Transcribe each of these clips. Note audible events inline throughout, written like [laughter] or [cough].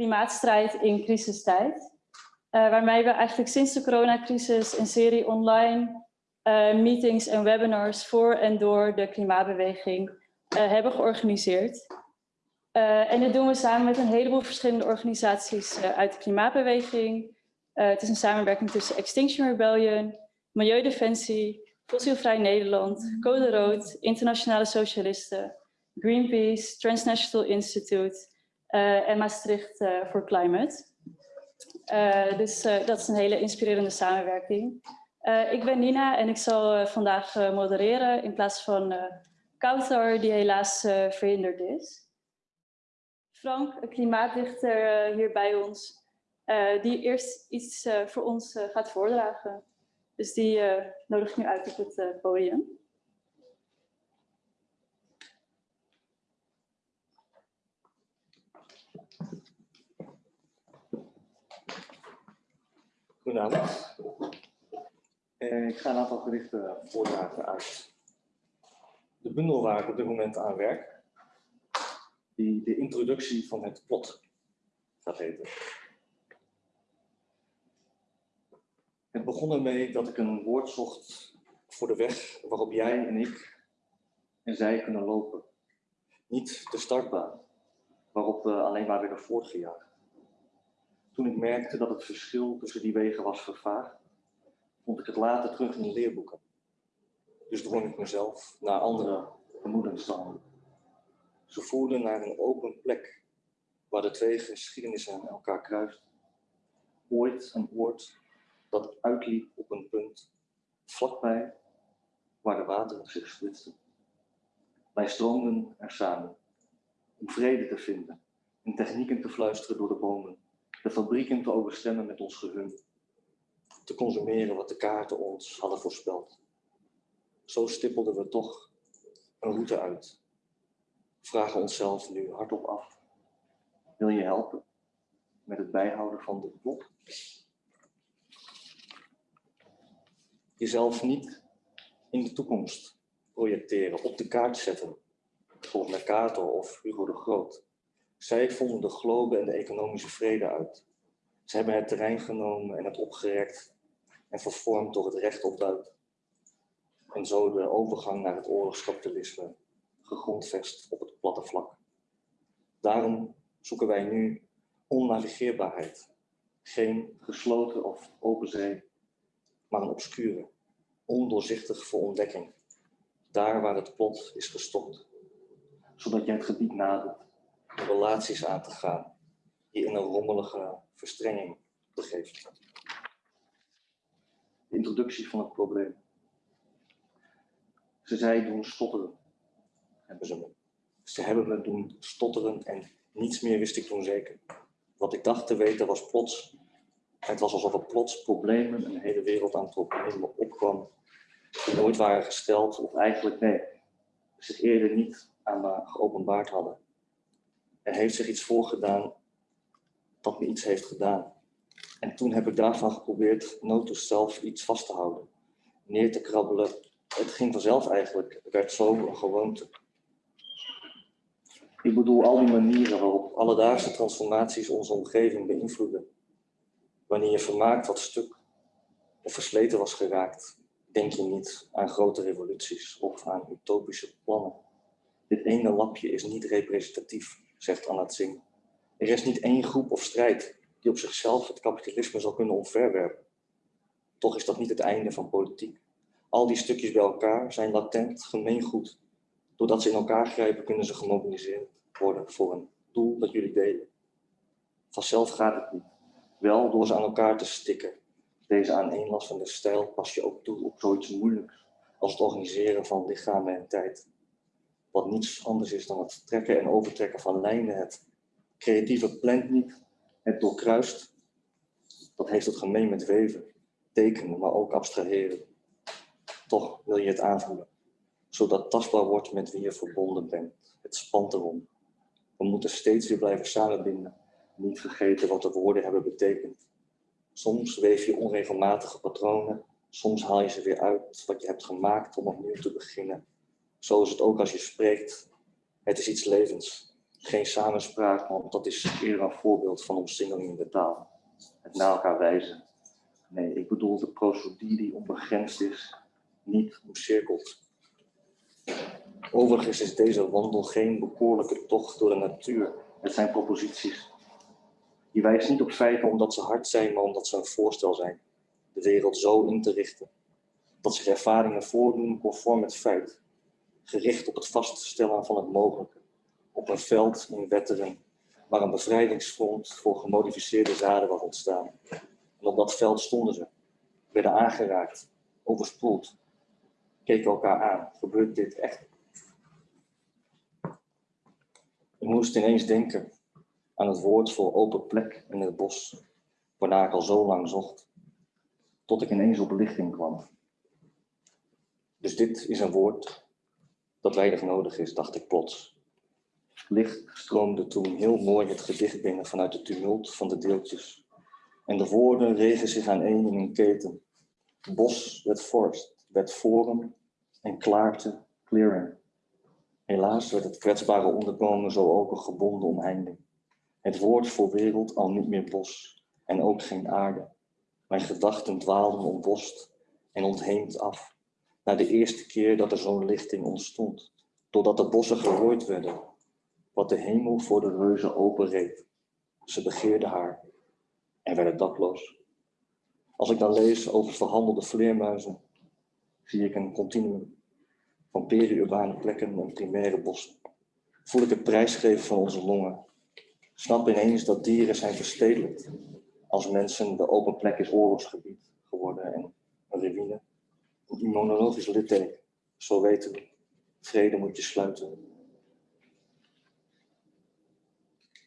klimaatstrijd in crisistijd. waarmee we eigenlijk sinds de coronacrisis een serie online meetings en webinars voor en door de klimaatbeweging hebben georganiseerd. en dit doen we samen met een heleboel verschillende organisaties uit de klimaatbeweging. het is een samenwerking tussen Extinction Rebellion, Milieudefensie, Fossielvrij Nederland, Code Rood, Internationale Socialisten, Greenpeace, Transnational Institute en Maastricht uh, for Climate. Uh, dus dat is een hele inspirerende samenwerking. ik ben Nina en ik zal vandaag modereren in plaats van Kouter, die helaas verhinderd is. Frank, een klimaatdichter hier bij ons, die eerst iets voor ons gaat voordragen. Dus die nodig ik nu uit op het podium. Goedenavond. Uh, ik ga een aantal gerichten voordragen uit de bundel waar ik op dit moment aan werk. Die de introductie van het plot gaat heten. Het begon ermee dat ik een woord zocht voor de weg waarop jij en ik en zij kunnen lopen. Niet de startbaan, waarop we alleen maar werden voortgejaagd. Toen ik merkte dat het verschil tussen die wegen was vervaagd, vond ik het later terug in de leerboeken. Dus drong ik mezelf naar andere vermoedensstanden. Ze voerden naar een open plek, waar de twee geschiedenissen elkaar kruisten. Ooit een oord dat uitliep op een punt vlakbij waar de wateren zich splitsten. Wij stroomden er samen om vrede te vinden en technieken te fluisteren door de bomen, de fabrieken te overstemmen met ons gehum, te consumeren wat de kaarten ons hadden voorspeld. Zo stippelden we toch een route uit. Vragen onszelf nu hardop af. Wil je helpen met het bijhouden van de plot? jezelf niet in de toekomst projecteren, op de kaart zetten. Bijvoorbeeld Mercator of Hugo de Groot. Zij vonden de globe en de economische vrede uit. Ze hebben het terrein genomen en het opgerekt en vervormd door het recht op Duit. En zo de overgang naar het oorlogskapitalisme gegrondvest op het platte vlak. Daarom zoeken wij nu onnavigeerbaarheid. Geen gesloten of open zee, maar een obscure, ondoorzichtig voor ontdekking. Daar waar het plot is gestopt. Zodat jij het gebied nadert relaties aan te gaan die in een rommelige verstrenging begeven. De introductie van het probleem. Ze zei doen stotteren, hebben ze me. Ze hebben me doen stotteren en niets meer wist ik toen zeker. Wat ik dacht te weten was plots het was alsof er plots problemen, een hele wereld aan problemen opkwam, die nooit waren gesteld, of eigenlijk nee, zich eerder niet aan me geopenbaard hadden. Er heeft zich iets voorgedaan dat me iets heeft gedaan. En toen heb ik daarvan geprobeerd notus zelf iets vast te houden, neer te krabbelen. Het ging vanzelf eigenlijk, het werd zo een gewoonte. Ik bedoel al die manieren waarop alledaagse transformaties onze omgeving beïnvloeden Wanneer je vermaakt wat stuk of versleten was geraakt, denk je niet aan grote revoluties of aan utopische plannen. Dit ene lapje is niet representatief, zegt Anat Singh. Er is niet één groep of strijd die op zichzelf het kapitalisme zal kunnen omverwerpen. Toch is dat niet het einde van politiek. Al die stukjes bij elkaar zijn latent gemeengoed. Doordat ze in elkaar grijpen, kunnen ze gemobiliseerd worden voor een doel dat jullie delen. Vanzelf gaat het niet. Wel door ze aan elkaar te stikken. Deze aaneenlassende stijl pas je ook toe op zoiets moeilijks als het organiseren van lichamen en tijd. Wat niets anders is dan het trekken en overtrekken van lijnen, het creatieve plant niet, het doorkruist. Dat heeft het gemeen met weven, tekenen, maar ook abstraheren. Toch wil je het aanvoelen, zodat tastbaar wordt met wie je verbonden bent. Het spant erom. We moeten steeds weer blijven samenbinden niet vergeten wat de woorden hebben betekend. Soms weef je onregelmatige patronen, soms haal je ze weer uit wat je hebt gemaakt om opnieuw te beginnen. Zo is het ook als je spreekt. Het is iets levens. Geen samenspraak, want dat is eerder een voorbeeld van omsingeling in de taal. Het naar elkaar wijzen. Nee, ik bedoel de procedure die onbegrensd is, niet omcirkeld. Overigens is deze wandel geen bekoorlijke tocht door de natuur. Het zijn proposities. Die wijst niet op feiten omdat ze hard zijn, maar omdat ze een voorstel zijn. De wereld zo in te richten. Dat zich ervaringen voordoen conform het feit. Gericht op het vaststellen van het mogelijke. Op een veld in Wetteren, waar een bevrijdingsfront voor gemodificeerde zaden was ontstaan. En op dat veld stonden ze, werden aangeraakt, overspoeld, keken elkaar aan. Gebeurt dit echt? Ik moest ineens denken aan het woord voor open plek in het bos, waarna ik al zo lang zocht, tot ik ineens op lichting kwam. Dus dit is een woord dat weinig nodig is, dacht ik plots. Licht stroomde toen heel mooi het gedicht binnen vanuit de tumult van de deeltjes. En de woorden regen zich aan één in een keten. Bos werd forst, werd forum en klaarte clearing. Helaas werd het kwetsbare onderkomen zo ook een gebonden omheining. Het woord voor wereld al niet meer bos en ook geen aarde. Mijn gedachten dwaalden ontbost en ontheemd af. Na de eerste keer dat er zo'n lichting ontstond. Doordat de bossen gerooid werden. Wat de hemel voor de reuzen openreed. Ze begeerden haar en werden dakloos. Als ik dan lees over verhandelde vleermuizen, zie ik een continuum van peri-urbane plekken en primaire bossen. Voel ik het prijsgeven van onze longen. Snap ineens dat dieren zijn verstedelijkt. Als mensen de open plek is oorlogsgebied geworden en een ruïne. Een immunologisch litteken. Zo weten we. Vrede moet je sluiten.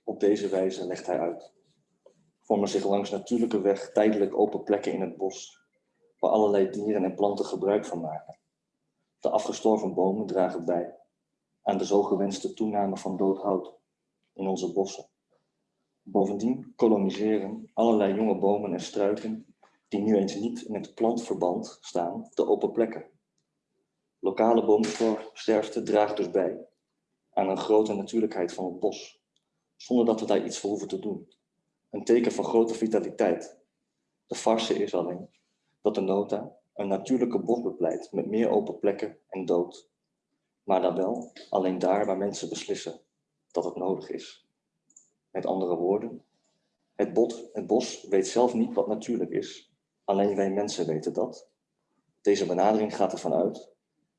Op deze wijze legt hij uit. Vormen zich langs natuurlijke weg tijdelijk open plekken in het bos, waar allerlei dieren en planten gebruik van maken. De afgestorven bomen dragen bij aan de zo gewenste toename van dood hout in onze bossen. Bovendien koloniseren allerlei jonge bomen en struiken, die nu eens niet in het plantverband staan, de open plekken. Lokale boomsterfte draagt dus bij aan een grote natuurlijkheid van het bos, zonder dat we daar iets voor hoeven te doen. Een teken van grote vitaliteit. De farse is alleen dat de nota een natuurlijke bos bepleit met meer open plekken en dood. Maar dan wel alleen daar waar mensen beslissen dat het nodig is. Met andere woorden, het, bot, het bos weet zelf niet wat natuurlijk is. Alleen wij mensen weten dat. Deze benadering gaat ervan uit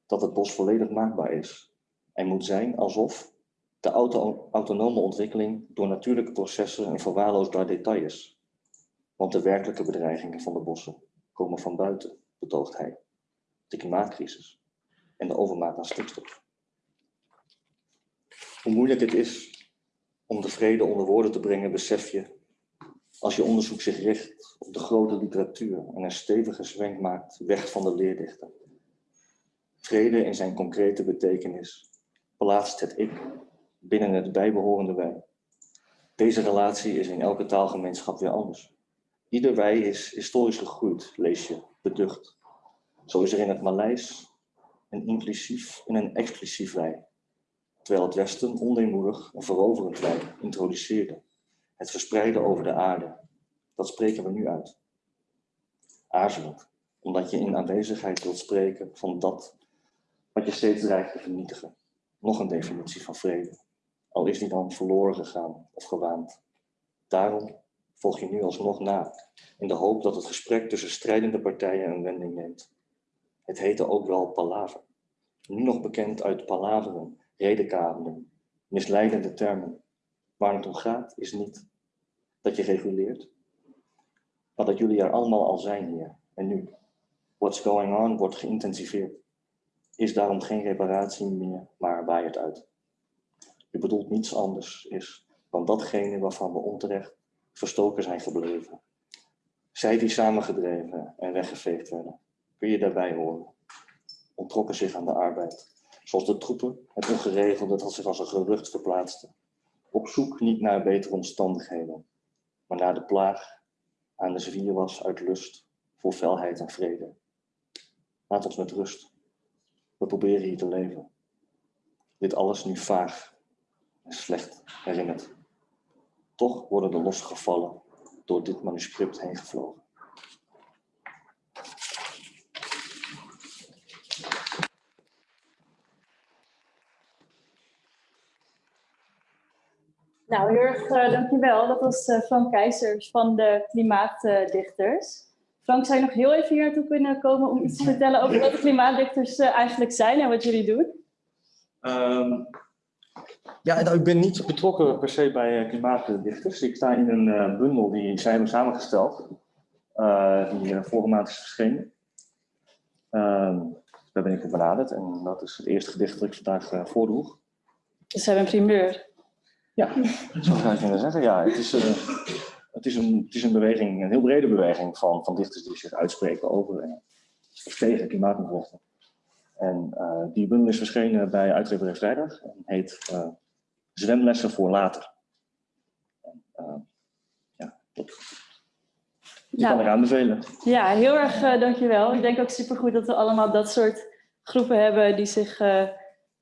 dat het bos volledig maakbaar is en moet zijn alsof de auto autonome ontwikkeling door natuurlijke processen een verwaarloosbaar detail is. Want de werkelijke bedreigingen van de bossen komen van buiten betoogt hij. De klimaatcrisis en de overmaat aan stikstof. Hoe moeilijk het is om de vrede onder woorden te brengen, besef je als je onderzoek zich richt op de grote literatuur en een stevige zwenk maakt weg van de leerdichten. Vrede in zijn concrete betekenis plaatst het ik binnen het bijbehorende wij. Deze relatie is in elke taalgemeenschap weer anders. Ieder wij is historisch gegroeid, lees je, beducht. Zo is er in het Maleis een inclusief en een exclusief wij. Terwijl het Westen ondeemoedig een veroverend wij introduceerde. Het verspreiden over de aarde. Dat spreken we nu uit. Aarzelend, omdat je in aanwezigheid wilt spreken van dat wat je steeds dreigt te vernietigen. Nog een definitie van vrede. Al is die dan verloren gegaan of gewaand. Daarom volg je nu alsnog na, in de hoop dat het gesprek tussen strijdende partijen een wending neemt. Het heette ook wel palaver. Nu nog bekend uit palaveren, redenkabelen, misleidende termen. Waar het om gaat is niet dat je reguleert, maar dat jullie er allemaal al zijn hier en nu. What's going on wordt geïntensiveerd. Is daarom geen reparatie meer, maar waait uit. Je bedoelt niets anders is dan datgene waarvan we onterecht verstoken zijn gebleven. Zij die samengedreven en weggeveegd werden, kun je daarbij horen. Ontrokken zich aan de arbeid, zoals de troepen het ongeregelde dat zich als een gerucht verplaatste. Op zoek niet naar betere omstandigheden, maar naar de plaag aan de zwier was uit lust voor felheid en vrede. Laat ons met rust. We proberen hier te leven. Dit alles nu vaag, en slecht herinnerd. Toch worden de losse gevallen door dit manuscript heen gevlogen. Nou, heel erg uh, dankjewel. Dat was uh, Frank Keizers van de Klimaatdichters. Frank, zou je nog heel even hier naartoe kunnen komen om iets te vertellen over wat de klimaatdichters uh, eigenlijk zijn en wat jullie doen? Um, ja, nou, ik ben niet betrokken per se bij klimaatdichters. Ik sta in een bundel die zij hebben samengesteld, die vorige maand is verschenen. Ehm, daar ben ik op benaderd en dat is het eerste gedicht dat ik vandaag voordroeg. Dus we hebben een primeur. Ja, zo zou je kunnen zeggen. Ja, het is, uh, het, is een, het is een beweging, een heel brede beweging van, van dichters die zich uitspreken over en tegen klimaatproblemen. En uh, die bundel is verschenen bij uitgeverij Vrijdag en heet uh, Zwemlessen voor later. En, ja, dat die nou, kan ik aanbevelen. Ja, heel erg dankjewel. Ik denk ook supergoed dat we allemaal dat soort groepen hebben die zich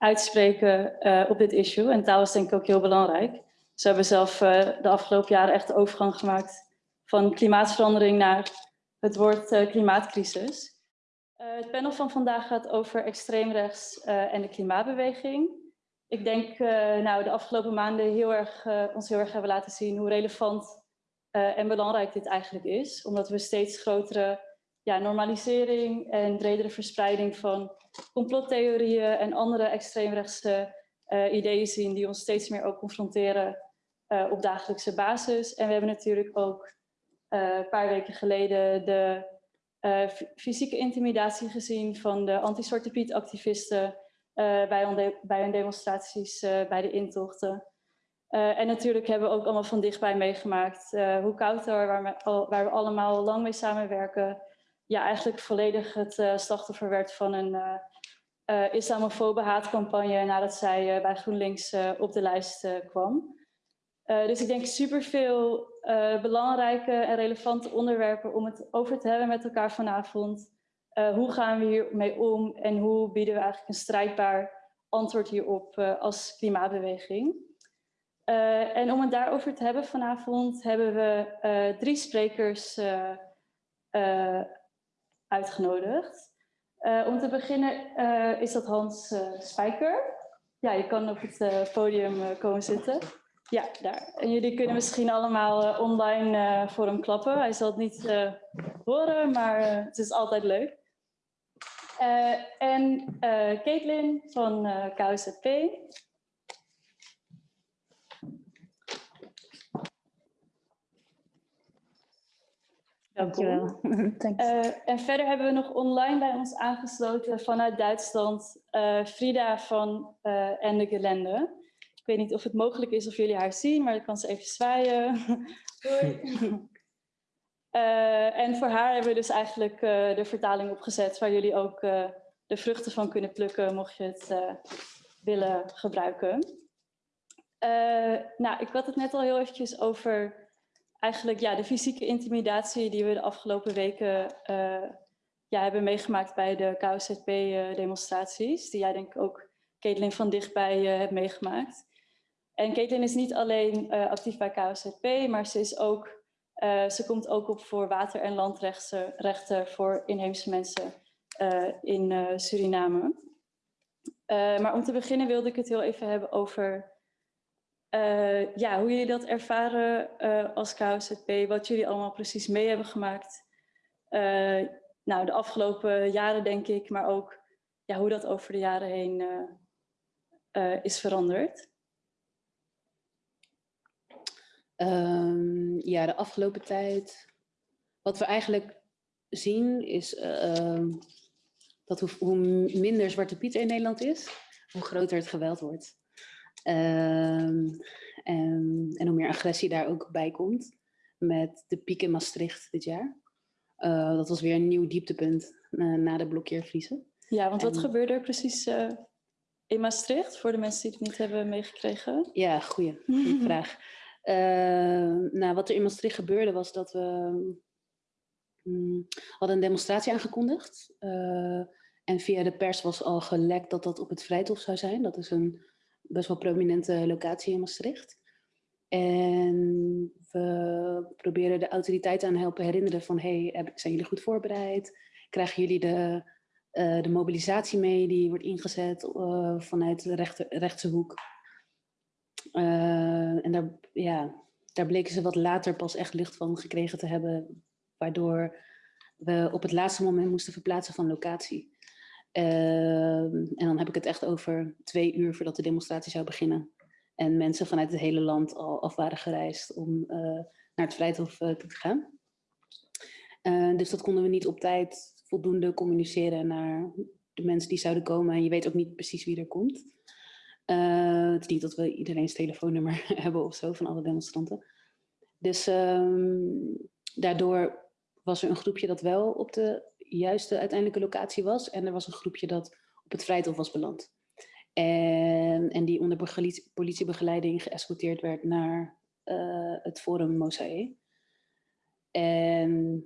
uitspreken uh, op dit issue. En taal is denk ik ook heel belangrijk. Ze hebben zelf uh, de afgelopen jaren echt de overgang gemaakt van klimaatverandering naar het woord uh, klimaatcrisis. het panel van vandaag gaat over extreemrechts en de klimaatbeweging. Ik denk nou de afgelopen maanden heel erg, ons heel erg hebben laten zien hoe relevant en belangrijk dit eigenlijk is. Omdat we steeds grotere ja, normalisering en bredere verspreiding van complottheorieën en andere extreemrechtse uh, ideeën zien die ons steeds meer ook confronteren uh, op dagelijkse basis. En we hebben natuurlijk ook uh, een paar weken geleden de fysieke intimidatie gezien van de anti-Zwarte Piet activisten bij, bij, hun demonstraties bij de intochten. en natuurlijk hebben we ook allemaal van dichtbij meegemaakt hoe Kouter, waar waar we allemaal lang mee samenwerken, ja, eigenlijk volledig het uh, slachtoffer werd van een uh, uh, islamofobe haatcampagne nadat zij bij GroenLinks op de lijst kwam. dus ik denk superveel belangrijke en relevante onderwerpen om het over te hebben met elkaar vanavond. hoe gaan we hiermee om en hoe bieden we eigenlijk een strijdbaar antwoord hierop als klimaatbeweging? en om het daarover te hebben vanavond hebben we drie sprekers uitgenodigd. Uh, om te beginnen uh, is dat Hans uh, Spijker. Ja, je kan op het podium komen zitten. Ja, daar. En jullie kunnen misschien allemaal online voor hem klappen. Hij zal het niet horen, maar het is altijd leuk. en Caitlin van KUZP. Dankjewel. Uh, [laughs] en verder hebben we nog online bij ons aangesloten vanuit Duitsland uh, Frida van uh, Ende Gelände. Ik weet niet of het mogelijk is of jullie haar zien, maar ik kan ze even zwaaien. [laughs] Doei. [laughs] en voor haar hebben we dus eigenlijk de vertaling opgezet waar jullie ook de vruchten van kunnen plukken mocht je het willen gebruiken. nou, ik had het net al heel eventjes over eigenlijk ja, de fysieke intimidatie die we de afgelopen weken ja, hebben meegemaakt bij de KOZP-demonstraties. die jij denk ik ook, Caitlin, van dichtbij uh, hebt meegemaakt. En Caitlin is niet alleen actief bij KOZP, maar ze, is ook, ze komt ook op voor water- en landrechten voor inheemse mensen in Suriname. maar om te beginnen wilde ik het heel even hebben over uh, ja, hoe jullie dat ervaren uh, als KOZP, wat jullie allemaal precies mee hebben gemaakt. Uh, nou, de afgelopen jaren denk ik, maar ook ja, hoe dat over de jaren heen is veranderd. Um, ja, de afgelopen tijd, wat we eigenlijk zien is ehm, dat hoe, hoe minder Zwarte Piet in Nederland is, hoe groter het geweld wordt. Um, en, en, hoe meer agressie daar ook bij komt. Met de piek in Maastricht dit jaar. Uh, dat was weer een nieuw dieptepunt uh, na de blokkeervriezen. Ja, want wat gebeurde er precies uh, in Maastricht voor de mensen die het niet hebben meegekregen? Ja, goeie, [laughs] vraag. nou, wat er in Maastricht gebeurde was dat we um, hadden een demonstratie aangekondigd. en via de pers was al gelekt dat dat op het Vrijthof zou zijn. Dat is een best wel prominente locatie in Maastricht. En we proberen de autoriteiten aan helpen herinneren van, hey, zijn jullie goed voorbereid? Krijgen jullie de, uh, de mobilisatie mee die wordt ingezet uh, vanuit de rechter, rechtse hoek? Uh, en daar, ja, daar bleken ze wat later pas echt licht van gekregen te hebben, waardoor we op het laatste moment moesten verplaatsen van locatie. En dan heb ik het echt over twee uur voordat de demonstratie zou beginnen. En mensen vanuit het hele land al af waren gereisd om uh, naar het Vrijthof uh, te gaan. Uh, dus dat konden we niet op tijd voldoende communiceren naar de mensen die zouden komen. En je weet ook niet precies wie er komt. het is niet dat we iedereen's telefoonnummer [laughs] hebben of zo van alle demonstranten. Dus um, daardoor was er een groepje dat wel op de juiste uiteindelijke locatie was. En er was een groepje dat op het Vrijthof was beland. En, en die onder politiebegeleiding geëscorteerd werd naar uh, het Forum Mosaïe. En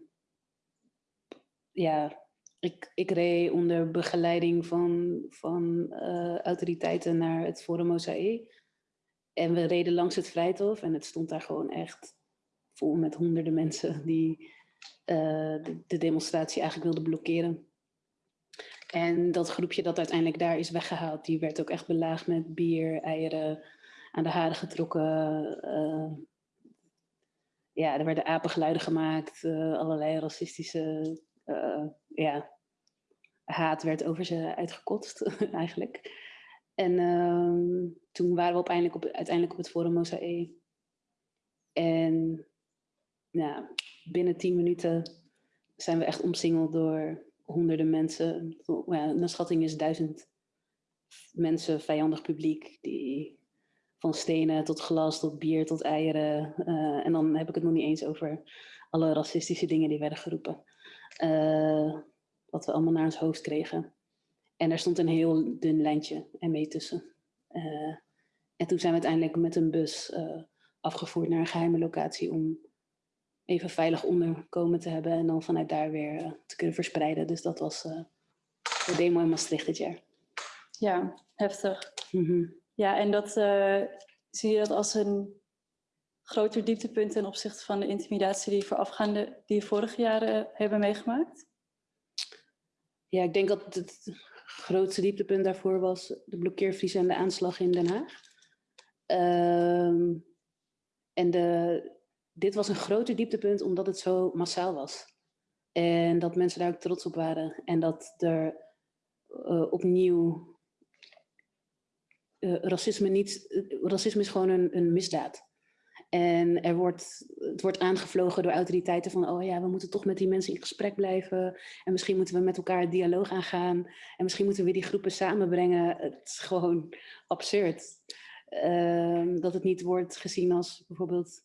ja, ik, ik reed onder begeleiding van, van uh, autoriteiten naar het Forum Mosaïe. En we reden langs het Vrijthof en het stond daar gewoon echt vol met honderden mensen die de, de demonstratie eigenlijk wilden blokkeren. En dat groepje dat uiteindelijk daar is weggehaald, die werd ook echt belaagd met bier, eieren, aan de haren getrokken. Uh, ja, er werden apengeluiden gemaakt, uh, allerlei racistische ja, haat werd over ze uitgekotst [laughs] eigenlijk. En toen waren we uiteindelijk op, uiteindelijk op het Forum Mosaïe. En ja, binnen tien minuten zijn we echt omsingeld door honderden mensen, ja, schatting is duizend mensen, vijandig publiek, die van stenen tot glas, tot bier, tot eieren. Uh, en dan heb ik het nog niet eens over alle racistische dingen die werden geroepen. Uh, wat we allemaal naar ons hoofd kregen. En er stond een heel dun lijntje en mee tussen. Uh, en toen zijn we uiteindelijk met een bus afgevoerd naar een geheime locatie om even veilig onderkomen te hebben en dan vanuit daar weer uh, te kunnen verspreiden. Dus dat was uh, de demo in Maastricht dit jaar. Ja, heftig. Mm -hmm. Ja, en dat uh, zie je dat als een groter dieptepunt ten opzichte van de intimidatie die voorafgaande, die vorige jaren hebben meegemaakt? Ja, ik denk dat het grootste dieptepunt daarvoor was de blokkeervries en de aanslag in Den Haag. Uh, en de, dit was een groter dieptepunt omdat het zo massaal was. En dat mensen daar ook trots op waren. En dat er uh, opnieuw uh, racisme niet... Uh, racisme is gewoon een, een misdaad. En er wordt, het wordt aangevlogen door autoriteiten van... oh ja, we moeten toch met die mensen in gesprek blijven. En misschien moeten we met elkaar dialoog aangaan. En misschien moeten we die groepen samenbrengen. Het is gewoon absurd. Ehm, dat het niet wordt gezien als bijvoorbeeld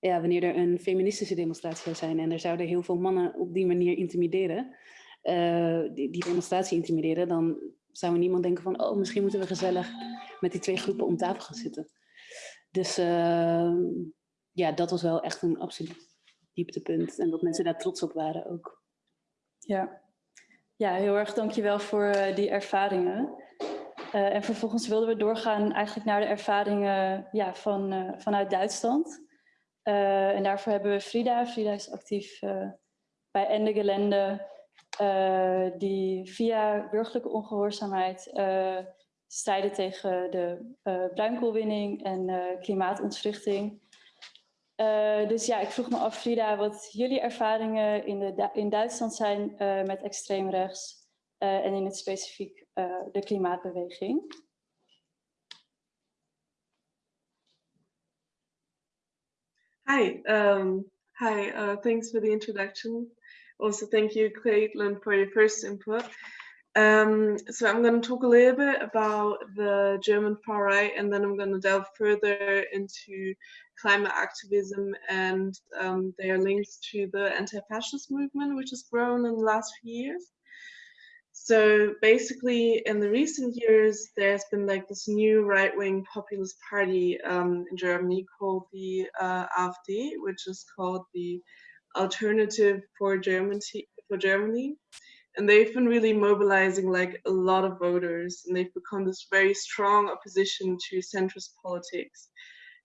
ja, wanneer er een feministische demonstratie zou zijn en er zouden heel veel mannen op die manier intimideren, uh, die, die, demonstratie intimideren, dan zou niemand denken van, oh, misschien moeten we gezellig met die twee groepen om tafel gaan zitten. Dus uh, ja, dat was wel echt een absoluut dieptepunt en dat mensen daar trots op waren ook. Ja, ja heel erg dankjewel voor uh, die ervaringen. En vervolgens wilden we doorgaan eigenlijk naar de ervaringen ja, van, vanuit Duitsland. Uh, en daarvoor hebben we Frida. Frida is actief uh, bij Ende Gelände, uh, die via burgerlijke ongehoorzaamheid strijden tegen de bruinkoolwinning en klimaatontwrichting. dus ja, ik vroeg me af, Frida, wat jullie ervaringen in, de, in Duitsland zijn met extreem rechts en in het specifiek de klimaatbeweging. Hi, um, hi, uh, thanks for the introduction. Also, thank you, Caitlin, for your first input. Um, so I'm going to talk a little bit about the German far right, and then I'm going to delve further into climate activism and um, their links to the anti-fascist movement, which has grown in the last few years. So basically, in the recent years, there's been like this new right-wing populist party um, in Germany called the uh, AfD, which is called the Alternative for Germany. For Germany. and they've been really mobilizing like a lot of voters and they've become this very strong opposition to centrist politics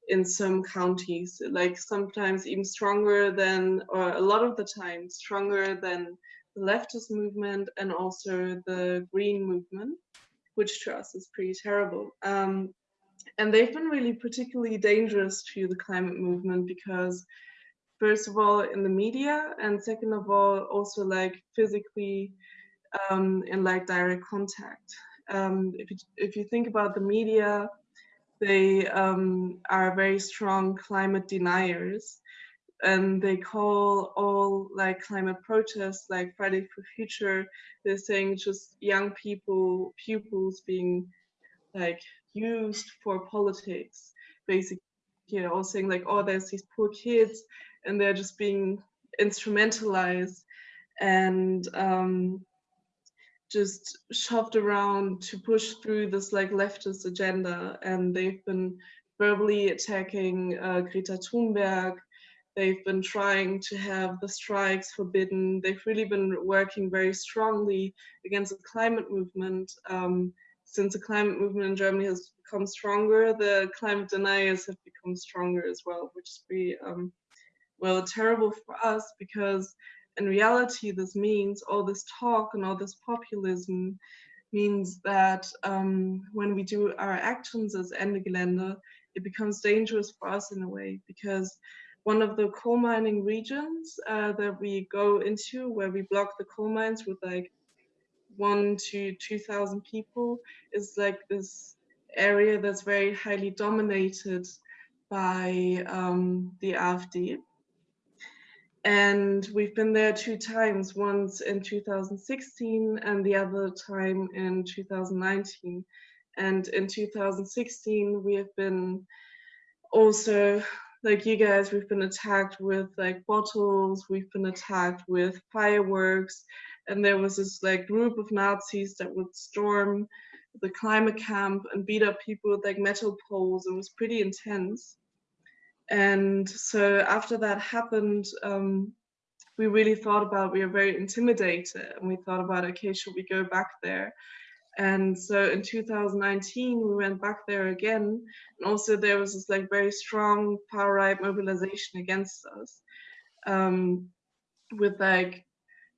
in some counties like sometimes even stronger than or a lot of the time stronger than leftist movement and also the green movement which to us is pretty terrible um, and they've been really particularly dangerous to the climate movement because first of all in the media and second of all also like physically um, in like direct contact. Um, if, you, if you think about the media, they um, are very strong climate deniers and they call all like climate protests like Friday for Future, they're saying just young people, pupils being like used for politics, basically, you know, all saying like, oh, there's these poor kids and they're just being instrumentalized and um, just shoved around to push through this like leftist agenda. And they've been verbally attacking uh, Greta Thunberg they've been trying to have the strikes forbidden. They've really been working very strongly against the climate movement. Um, since the climate movement in Germany has become stronger the climate deniers have become stronger as well which is pretty um, well, terrible for us because in reality, this means all this talk and all this populism means that um, when we do our actions as Ende Gelände, it becomes dangerous for us in a way because one of the coal mining regions uh, that we go into where we block the coal mines with like one to 2,000 people is like this area that's very highly dominated by um, the AfD and we've been there two times once in 2016 and the other time in 2019 and in 2016 we have been also like you guys we've been attacked with like bottles we've been attacked with fireworks and there was this like group of nazis that would storm the climate camp and beat up people with like metal poles it was pretty intense and so after that happened, um, we really thought about, we were very intimidated and we thought about, okay, should we go back there? And so in 2019, we went back there again. And also there was this like very strong far right mobilization against us um, with like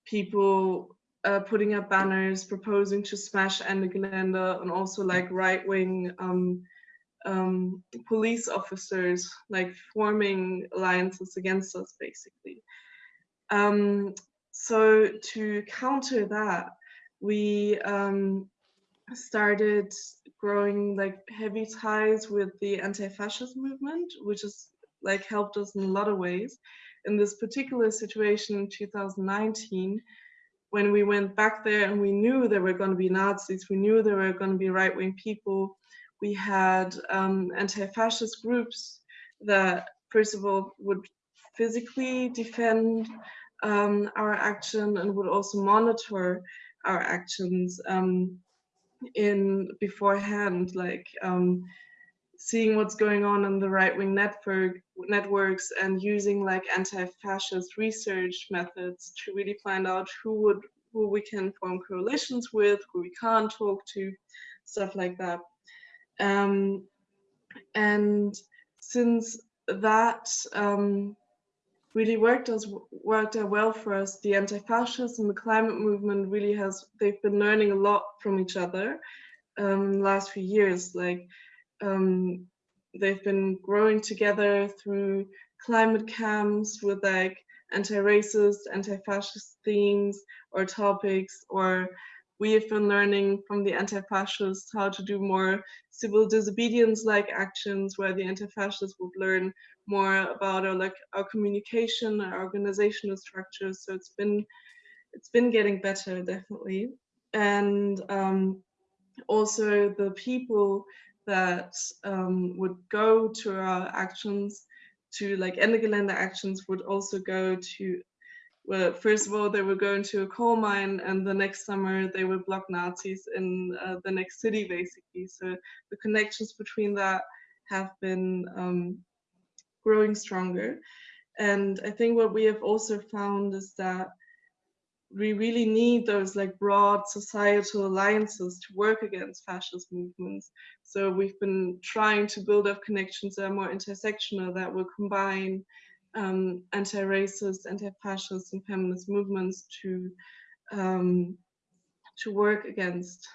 people uh, putting up banners, proposing to smash Ende Gelände and also like right wing um, um, police officers like forming alliances against us basically. Um, so to counter that, we um, started growing like heavy ties with the anti-fascist movement, which has like helped us in a lot of ways. In this particular situation in 2019, when we went back there and we knew there were going to be Nazis, we knew there were going to be right-wing people we had um, anti-fascist groups that first of all would physically defend um, our action and would also monitor our actions um, in beforehand, like um, seeing what's going on in the right-wing network networks and using like anti-fascist research methods to really find out who would who we can form coalitions with, who we can't talk to, stuff like that. Um, and since that um, really worked as worked out well for us, the anti-fascists and the climate movement really has they've been learning a lot from each other um, last few years. Like um, they've been growing together through climate camps with like anti-racist, anti-fascist themes or topics or we have been learning from the anti-fascists how to do more civil disobedience-like actions where the anti-fascists would learn more about our like our communication, our organizational structures. So it's been it's been getting better definitely. And um, also the people that um, would go to our actions to like Ende Gelände actions would also go to well, first of all, they were going to a coal mine, and the next summer they would block Nazis in uh, the next city, basically. So the connections between that have been um, growing stronger. And I think what we have also found is that we really need those like broad societal alliances to work against fascist movements. So we've been trying to build up connections that are more intersectional, that will combine um, anti-racist, anti-fascist and feminist movements to um, to work against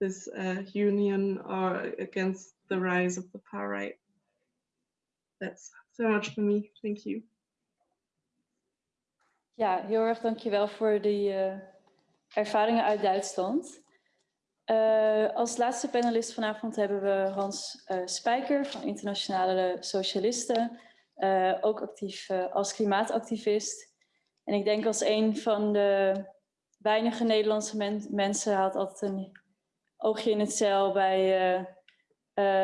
this uh, union or against the rise of the far right. That's so much for me. Thank you. Ja, heel erg dankjewel voor die uh, ervaringen uit Duitsland. Uh, als laatste panelist vanavond hebben we Hans uh, Spijker van Internationale Socialisten. Ook actief als klimaatactivist. En ik denk als een van de weinige Nederlandse men mensen had altijd een oogje in het cel bij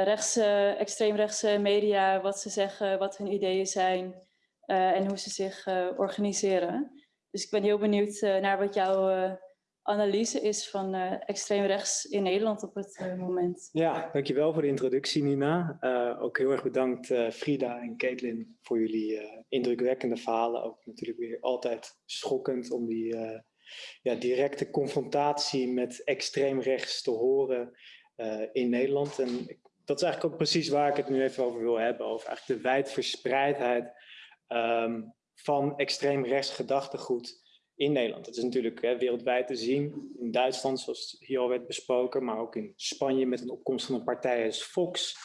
rechtse, extreemrechtse media. Wat ze zeggen, wat hun ideeën zijn. Uh, en hoe ze zich uh, organiseren. Dus ik ben heel benieuwd uh, naar wat jouw analyse is van extreem rechts in Nederland op het moment. Ja, dankjewel voor de introductie Nina. ook heel erg bedankt Frida en Caitlin voor jullie indrukwekkende verhalen. Ook natuurlijk weer altijd schokkend om die ja, directe confrontatie met extreem rechts te horen in Nederland. En dat is eigenlijk ook precies waar ik het nu even over wil hebben. Over eigenlijk de wijdverspreidheid um, van extreem rechts gedachtegoed in Nederland. Dat is natuurlijk hè, wereldwijd te zien, in Duitsland zoals hier al werd besproken, maar ook in Spanje met een opkomst van een partij als Fox.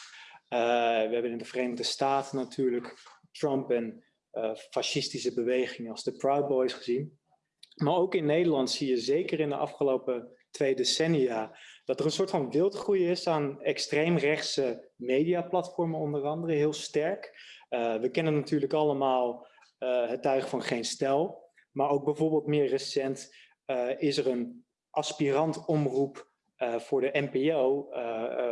Uh, we hebben in de Verenigde Staten natuurlijk Trump en uh, fascistische bewegingen als de Proud Boys gezien. Maar ook in Nederland zie je zeker in de afgelopen twee decennia dat er een soort van wildgroei is aan extreemrechtse mediaplatformen onder andere, heel sterk. Uh, we kennen natuurlijk allemaal het tuig van geen stel, maar ook bijvoorbeeld meer recent uh, is er een aspirant omroep voor de NPO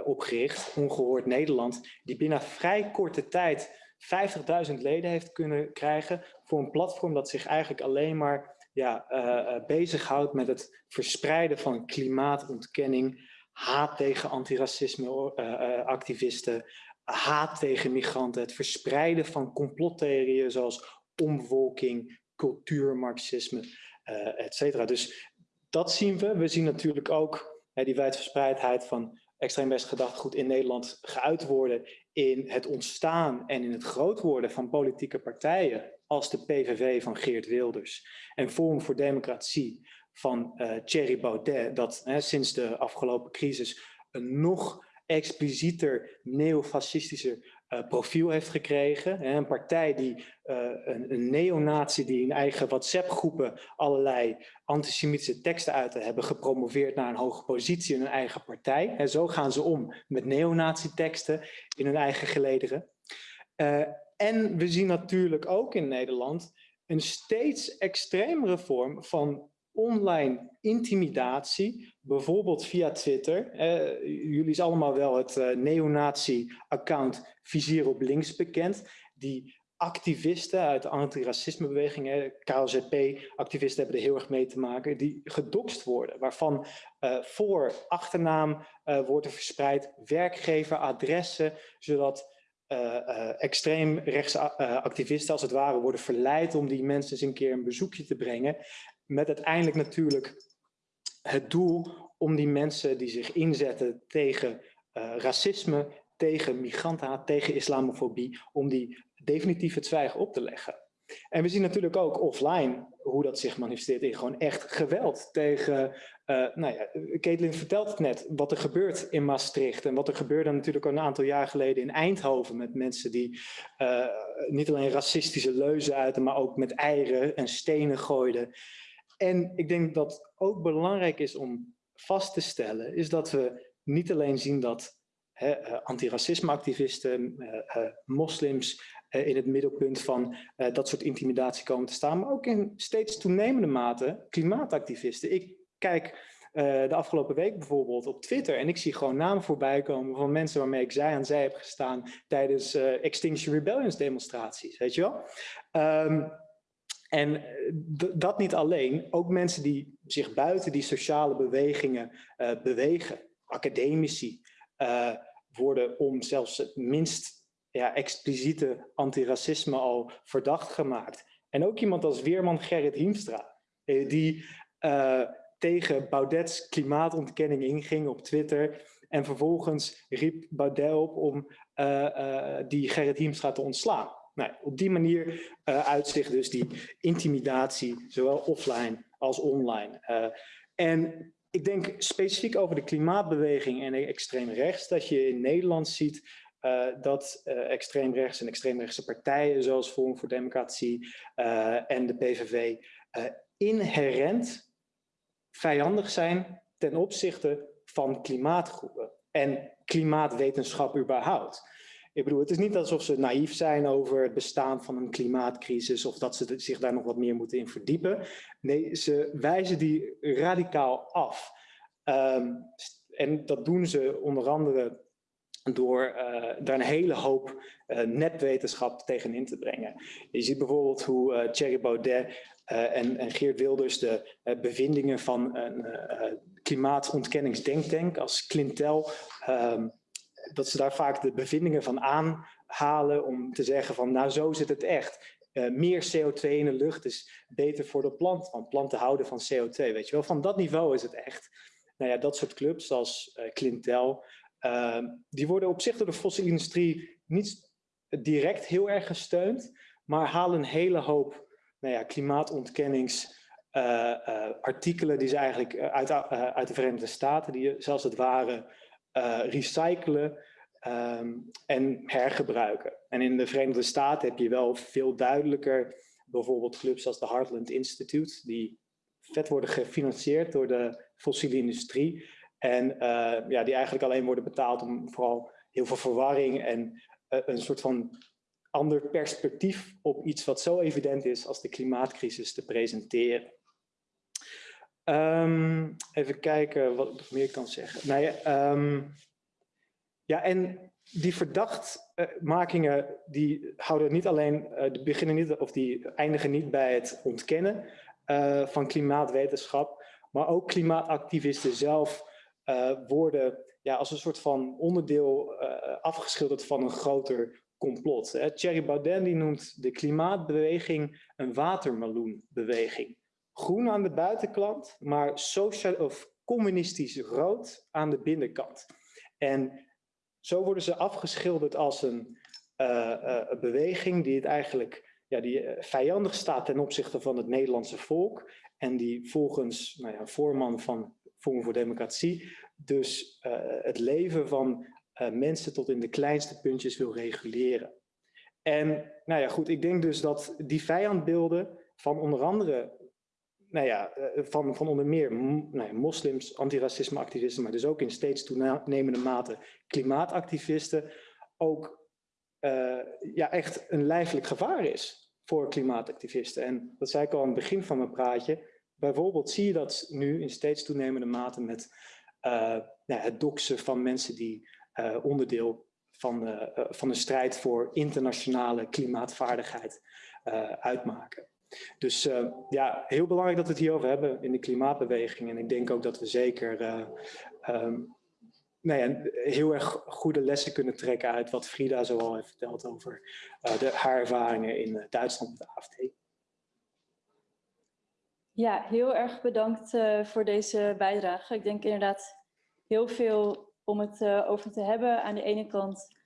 opgericht, Ongehoord Nederland, die binnen vrij korte tijd 50.000 leden heeft kunnen krijgen voor een platform dat zich eigenlijk alleen maar ja, bezighoudt met het verspreiden van klimaatontkenning, haat tegen antiracisme-activisten, haat tegen migranten, het verspreiden van complottheorieën zoals omvolking, cultuurmarxisme, uh, et cetera. Dus dat zien we. We zien natuurlijk ook hè, die wijdverspreidheid van extreem gedachtegoed in Nederland geuit worden in het ontstaan en in het groot worden van politieke partijen als de PVV van Geert Wilders en Forum voor Democratie van uh, Thierry Baudet, dat hè, sinds de afgelopen crisis een nog explicieter neofascistischer uh, profiel heeft gekregen. Hè, een partij die uh, een, een neonazi die in eigen WhatsApp-groepen allerlei antisemitische teksten uit hebben gepromoveerd naar een hoge positie in hun eigen partij. En zo gaan ze om met neonazi-teksten in hun eigen gelederen. Uh, en we zien natuurlijk ook in Nederland een steeds extremere vorm van online intimidatie, bijvoorbeeld via Twitter. Eh, jullie is allemaal wel het uh, neonazi-account Vizier op Links bekend, die activisten uit de antiracismebeweging, KLZP-activisten hebben er heel erg mee te maken, die gedoxt worden, waarvan uh, voor, achternaam wordt er verspreid, werkgever, adressen, zodat extreem rechtse uh, activisten als het ware worden verleid om die mensen eens een keer een bezoekje te brengen. Met uiteindelijk natuurlijk het doel om die mensen die zich inzetten tegen racisme, tegen migrantenhaat, tegen islamofobie, om die definitief het zwijgen op te leggen. En we zien natuurlijk ook offline hoe dat zich manifesteert in gewoon echt geweld tegen, uh, nou ja, Caitlin vertelt het net, wat er gebeurt in Maastricht en wat er gebeurde natuurlijk een aantal jaar geleden in Eindhoven met mensen die uh, niet alleen racistische leuzen uiten, maar ook met eieren en stenen gooiden. En ik denk dat ook belangrijk is om vast te stellen, is dat we niet alleen zien dat uh, antiracismeactivisten, moslims, eh, in het middelpunt van uh, dat soort intimidatie komen te staan, maar ook in steeds toenemende mate klimaatactivisten. Ik kijk uh, de afgelopen week bijvoorbeeld op Twitter en ik zie gewoon namen voorbij komen van mensen waarmee ik zij aan zij heb gestaan tijdens Extinction Rebellions demonstraties, weet je wel? Um, en dat niet alleen, ook mensen die zich buiten die sociale bewegingen bewegen, academici, worden om zelfs het minst ja, expliciete antiracisme al verdacht gemaakt. En ook iemand als Weerman Gerrit Hiemstra, eh, die eh, tegen Baudet's klimaatontkenning inging op Twitter. En vervolgens riep Baudet op om die Gerrit Hiemstra te ontslaan. Nou, op die manier uitzicht dus die intimidatie, zowel offline als online. en ik denk specifiek over de klimaatbeweging en extreem rechts, dat je in Nederland ziet uh, dat uh, extreemrechts en extreemrechtse partijen zoals Forum voor Democratie en de PVV inherent vijandig zijn ten opzichte van klimaatgroepen en klimaatwetenschap überhaupt. Ik bedoel, het is niet alsof ze naïef zijn over het bestaan van een klimaatcrisis of dat ze zich daar nog wat meer moeten in verdiepen. Nee, ze wijzen die radicaal af. Um, en dat doen ze onder andere door uh, daar een hele hoop uh, nepwetenschap tegenin te brengen. Je ziet bijvoorbeeld hoe uh, Thierry Baudet en, en, Geert Wilders de bevindingen van een klimaatontkenningsdenktank als Clintel, um, dat ze daar vaak de bevindingen van aanhalen om te zeggen van nou zo zit het echt. meer CO2 in de lucht is beter voor de plant, want planten houden van CO2, weet je wel. Van dat niveau is het echt. Nou ja, dat soort clubs als Clintel, uh, die worden op zich door de fossiele industrie niet direct heel erg gesteund, maar halen een hele hoop nou ja, klimaatontkenningsartikelen uh, uh, die ze eigenlijk uit, uit de Verenigde Staten, die zelfs het ware recyclen um, en hergebruiken. En in de Verenigde Staten heb je wel veel duidelijker bijvoorbeeld clubs als de Heartland Institute, die vet worden gefinancierd door de fossiele industrie. En uh, ja, die eigenlijk alleen worden betaald om vooral heel veel verwarring en uh, een soort van ander perspectief op iets wat zo evident is als de klimaatcrisis te presenteren. Um, even kijken wat ik nog meer kan zeggen. Nou ja, um, ja en die verdachtmakingen die houden niet alleen, uh, die beginnen niet of die eindigen niet bij het ontkennen uh, van klimaatwetenschap, maar ook klimaatactivisten zelf uh, worden ja, als een soort van onderdeel afgeschilderd van een groter complot. Hè. Thierry Baudet die noemt de klimaatbeweging een watermeloenbeweging. Groen aan de buitenkant, maar sociaal of communistisch rood aan de binnenkant. En zo worden ze afgeschilderd als een uh, beweging die het eigenlijk ja, die vijandig staat ten opzichte van het Nederlandse volk. En die volgens nou ja, voorman van Forum voor Democratie dus het leven van mensen tot in de kleinste puntjes wil reguleren. En nou ja, goed, ik denk dus dat die vijandbeelden van onder andere, nou ja, uh, van, van onder meer nou ja, moslims, antiracisme-activisten, maar dus ook in steeds toenemende mate klimaatactivisten, ook ja, echt een lijfelijk gevaar is voor klimaatactivisten. En dat zei ik al aan het begin van mijn praatje, Bijvoorbeeld zie je dat nu in steeds toenemende mate met uh, ja, het doxen van mensen die onderdeel van de, van de strijd voor internationale klimaatvaardigheid uitmaken. Dus ja, heel belangrijk dat we het hierover hebben in de klimaatbeweging. En ik denk ook dat we zeker um, nou ja, heel erg goede lessen kunnen trekken uit wat Frida zoal heeft verteld over de, haar ervaringen in Duitsland met de AFD. Ja, heel erg bedankt uh, voor deze bijdrage. Ik denk inderdaad heel veel om het uh, over te hebben. Aan de ene kant,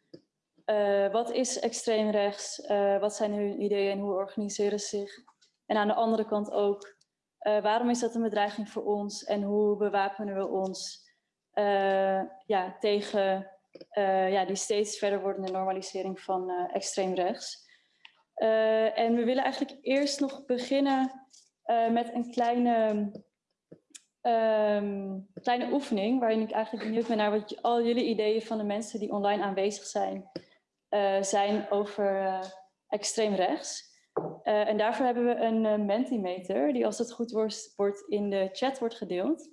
uh, wat is extreem rechts? wat zijn hun ideeën en hoe organiseren ze zich? En aan de andere kant ook, waarom is dat een bedreiging voor ons? En hoe bewapenen we ons ja, tegen ja, die steeds verder wordende normalisering van extreem rechts? en we willen eigenlijk eerst nog beginnen met een kleine, um, kleine oefening, waarin ik eigenlijk benieuwd ben naar wat al jullie ideeën van de mensen die online aanwezig zijn, zijn over extreem rechts. En daarvoor hebben we een Mentimeter, die als het goed wordt, wordt in de chat wordt gedeeld.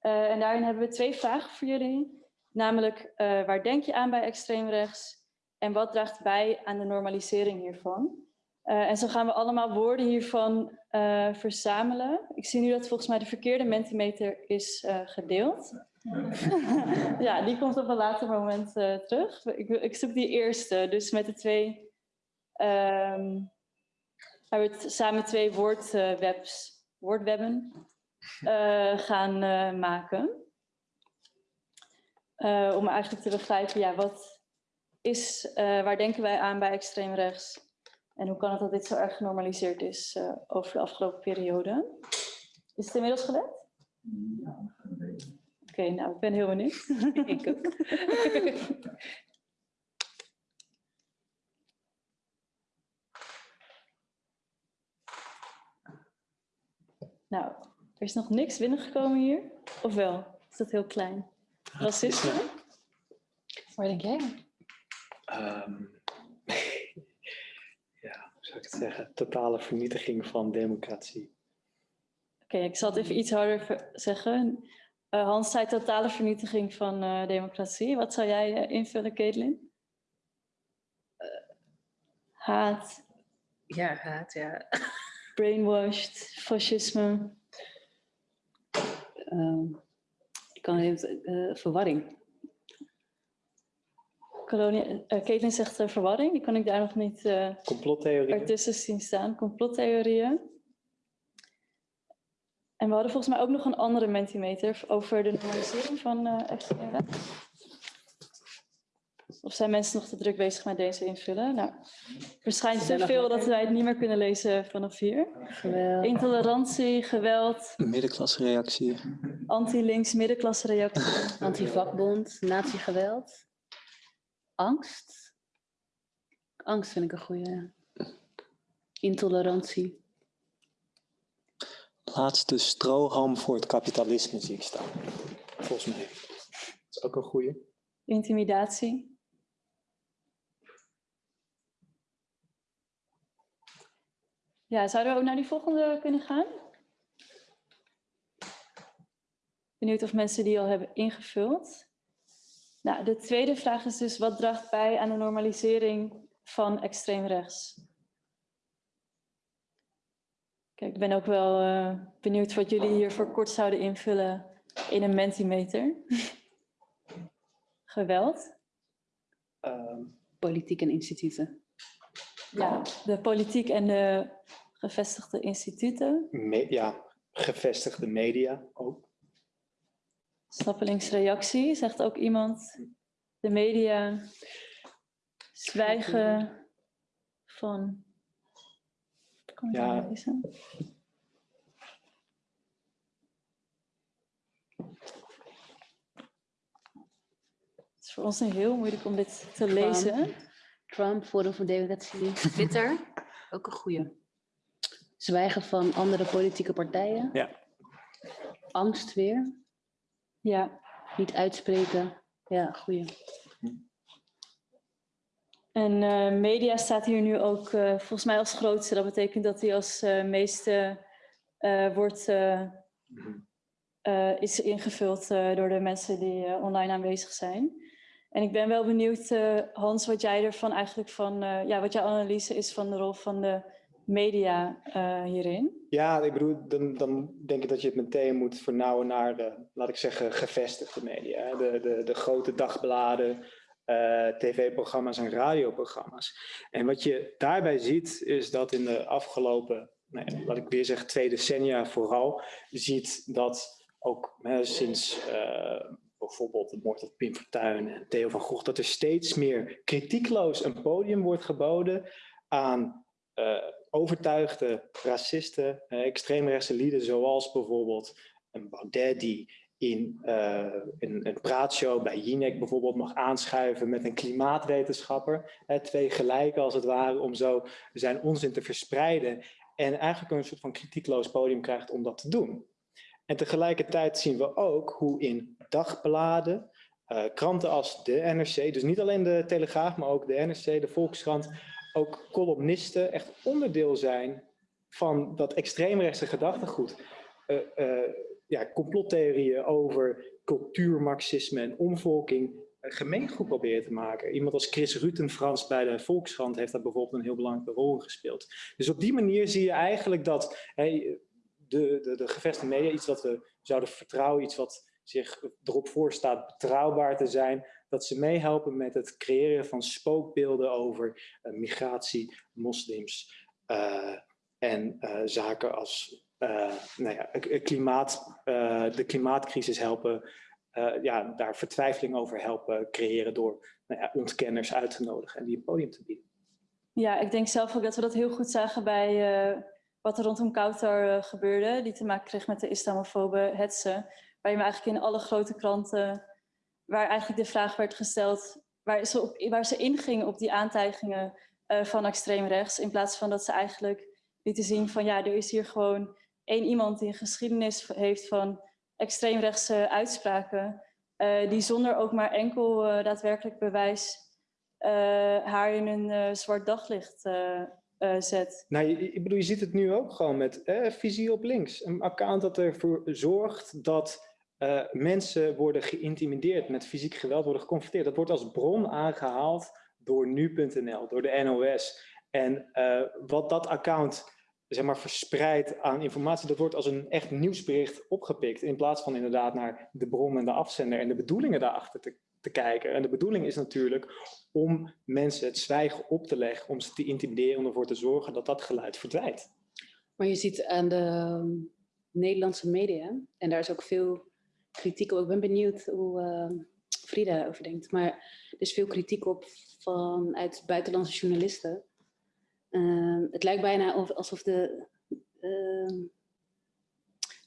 en daarin hebben we twee vragen voor jullie. Namelijk, waar denk je aan bij extreem rechts? En wat draagt bij aan de normalisering hiervan? En zo gaan we allemaal woorden hiervan verzamelen. Ik zie nu dat volgens mij de verkeerde Mentimeter is gedeeld. [laughs] ja, die komt op een later moment terug. Ik, ik, zoek die eerste, dus met de twee... Um, hebben we samen twee woordwebs, woordwebben. eh, gaan eh, maken. Eh, om eigenlijk te begrijpen, ja, wat is, eh, waar denken wij aan bij extreem rechts? En hoe kan het dat dit zo erg genormaliseerd is eh, over de afgelopen periode? Is het inmiddels gelet? Oké, nou, ik ben heel benieuwd. [laughs] Ik ook. [laughs] Nou, er is nog niks binnengekomen hier. Of wel? Is dat heel klein? Racisme? Waar denk jij? Ehm, [laughs] ja, hoe zou ik het zeggen? Totale vernietiging van democratie. Oké, ik zal het even iets harder zeggen. Eh, Hans zei totale vernietiging van eh, democratie. Wat zou jij eh, invullen, Caitlin? Eh, haat, Ja, haat, ja. [laughs] brainwashed, fascisme. Ik kan even, eh, verwarring. Kolonia eh, Caitlin zegt eh, verwarring. Die kan ik daar nog niet ertussen zien staan. Complottheorieën. En we hadden volgens mij ook nog een andere mentimeter over de normalisering van rechts. Of zijn mensen nog te druk bezig met deze invullen? Nou, waarschijnlijk te veel dat wij het niet meer kunnen lezen vanaf hier. Geweld. Intolerantie, geweld, Middenklasreactie. anti-links, middenklasse reactie. Antivakbond, nazi-geweld. Angst. Angst vind ik een goede. Intolerantie. Laatste strohalm voor het kapitalisme zie ik staan. Volgens mij. Dat is ook een goeie. Intimidatie. Ja, zouden we ook naar die volgende kunnen gaan? Benieuwd of mensen die al hebben ingevuld. Nou, de tweede vraag is dus, wat draagt bij aan de normalisering van extreem rechts? Kijk, ik ben ook wel eh, benieuwd wat jullie hier voor kort zouden invullen in een mentimeter. [laughs] Geweld. Ehm, Politiek en instituten. Ja, de politiek en de gevestigde instituten. me- ja, gevestigde media ook. Snappelingsreactie, zegt ook iemand. De media. Zwijgen van. Kan ik Ja. lezen? Het is voor ons heel moeilijk om dit te lezen. Trump, Forum voor Democratie. [laughs] Twitter, ook een goede. Zwijgen van andere politieke partijen. Ja. Angst weer. Ja, Niet uitspreken. Ja, goeie. En eh, media staat hier nu ook eh, volgens mij als grootste. Dat betekent dat die als eh, meeste eh, wordt, eh, eh, is ingevuld eh, door de mensen die eh, online aanwezig zijn. En ik ben wel benieuwd, eh, Hans, wat jij ervan eigenlijk van, eh, ja, wat jouw analyse is van de rol van de media eh, hierin. Ja, ik bedoel, dan, dan denk ik dat je het meteen moet vernauwen naar de, laat ik zeggen, gevestigde media. De, de, de grote dagbladen, eh, tv-programma's en radioprogramma's. En wat je daarbij ziet, is dat in de afgelopen, ja, laat ik weer zeggen, twee decennia vooral, ziet dat ook sinds eh, bijvoorbeeld de moord op Pim Fortuyn en Theo van Gogh, dat er steeds meer kritiekloos een podium wordt geboden aan overtuigde racisten, eh, extreemrechtse lieden, zoals bijvoorbeeld een Baudet die in eh, een, een praatshow bij Jinek bijvoorbeeld mag aanschuiven met een klimaatwetenschapper. Twee gelijken als het ware, om zo zijn onzin te verspreiden. En eigenlijk een soort van kritiekloos podium krijgt om dat te doen. En tegelijkertijd zien we ook hoe in dagbladen, eh, kranten als de NRC, dus niet alleen de Telegraaf, maar ook de NRC, de Volkskrant, ook columnisten echt onderdeel zijn van dat extreemrechtse gedachtegoed. Eh, eh, ja, complottheorieën over cultuurmarxisme en omvolking eh, gemeengoed proberen te maken. Iemand als Chris Rutenfrans bij de Volkskrant heeft daar bijvoorbeeld een heel belangrijke rol gespeeld. Dus op die manier zie je eigenlijk dat de, de, de gevestigde media, iets wat we zouden vertrouwen, iets wat zich erop voorstaat betrouwbaar te zijn, dat ze meehelpen met het creëren van spookbeelden over eh, migratie, moslims eh, en eh, zaken als nou ja, klimaat, de klimaatcrisis helpen, ja, daar vertwijfeling over helpen creëren door nou ja, ontkenners uit te nodigen en die een podium te bieden. Ja, ik denk zelf ook dat we dat heel goed zagen bij wat er rondom Kautar gebeurde, die te maken kreeg met de islamofobe hetsen, waar je eigenlijk in alle grote kranten, waar eigenlijk de vraag werd gesteld, waar ze, op, waar ze ingingen op die aantijgingen van extreem rechts, in plaats van dat ze eigenlijk lieten zien van ja, er is hier gewoon één iemand die een geschiedenis heeft van extreemrechtse uitspraken, uh, die zonder ook maar enkel uh, daadwerkelijk bewijs haar in een zwart daglicht zet. Nou, ik bedoel, je ziet het nu ook gewoon met visie op links. Een account dat ervoor zorgt dat mensen worden geïntimideerd, met fysiek geweld worden geconfronteerd. Dat wordt als bron aangehaald door nu.nl, door de NOS. En wat dat account zeg maar, verspreid aan informatie, dat wordt als een echt nieuwsbericht opgepikt. In plaats van inderdaad naar de bron en de afzender en de bedoelingen daarachter te, te kijken. En de bedoeling is natuurlijk om mensen het zwijgen op te leggen, om ze te intimideren, om ervoor te zorgen dat dat geluid verdwijnt. Maar je ziet aan de ehm, Nederlandse media, en daar is ook veel kritiek op. Ik ben benieuwd hoe uh, Frida daarover denkt. Maar er is veel kritiek op vanuit buitenlandse journalisten Ehm, het lijkt bijna alsof de uh,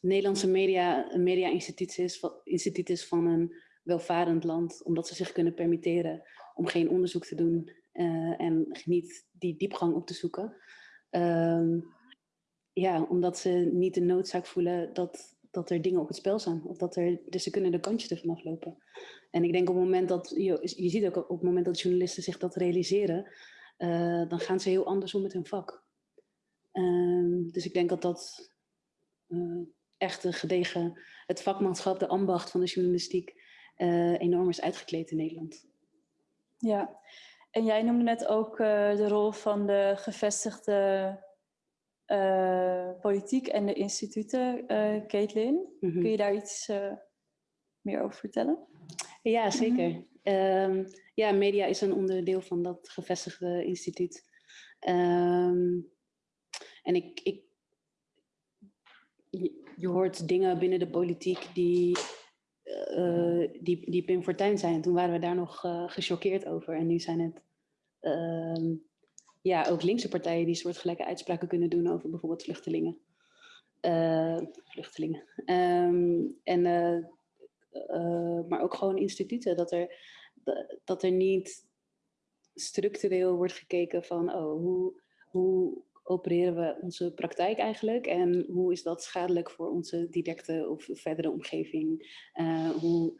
Nederlandse media een media-instituut is, instituut is van een welvarend land, omdat ze zich kunnen permitteren om geen onderzoek te doen uh, en niet die diepgang op te zoeken. Ja, omdat ze niet de noodzaak voelen dat, dat er dingen op het spel staan. Of dat er, dus ze kunnen de kantjes ervan aflopen. En ik denk op het moment dat, je, je ziet ook op het moment dat journalisten zich dat realiseren, uh, dan gaan ze heel anders om met hun vak. Uh, dus ik denk dat dat uh, echt een gedegen, het vakmanschap, de ambacht van de journalistiek eh, enorm is uitgekleed in Nederland. Ja, en jij noemde net ook de rol van de gevestigde politiek en de instituten, Caitlin. Mm -hmm. Kun je daar iets meer over vertellen? Ja, zeker. Mm -hmm. ja, media is een onderdeel van dat gevestigde instituut. Um, en ik, ik, je, hoort dingen binnen de politiek die, uh, die, die Pim Fortuyn zijn. Toen waren we daar nog uh, gechoqueerd over. En nu zijn het uh, ja, ook linkse partijen die soortgelijke uitspraken kunnen doen over bijvoorbeeld vluchtelingen. Uh, vluchtelingen. Um, en uh, maar ook gewoon instituten. Dat er, dat er niet structureel wordt gekeken van oh, hoe, hoe opereren we onze praktijk eigenlijk en hoe is dat schadelijk voor onze directe of verdere omgeving? Hoe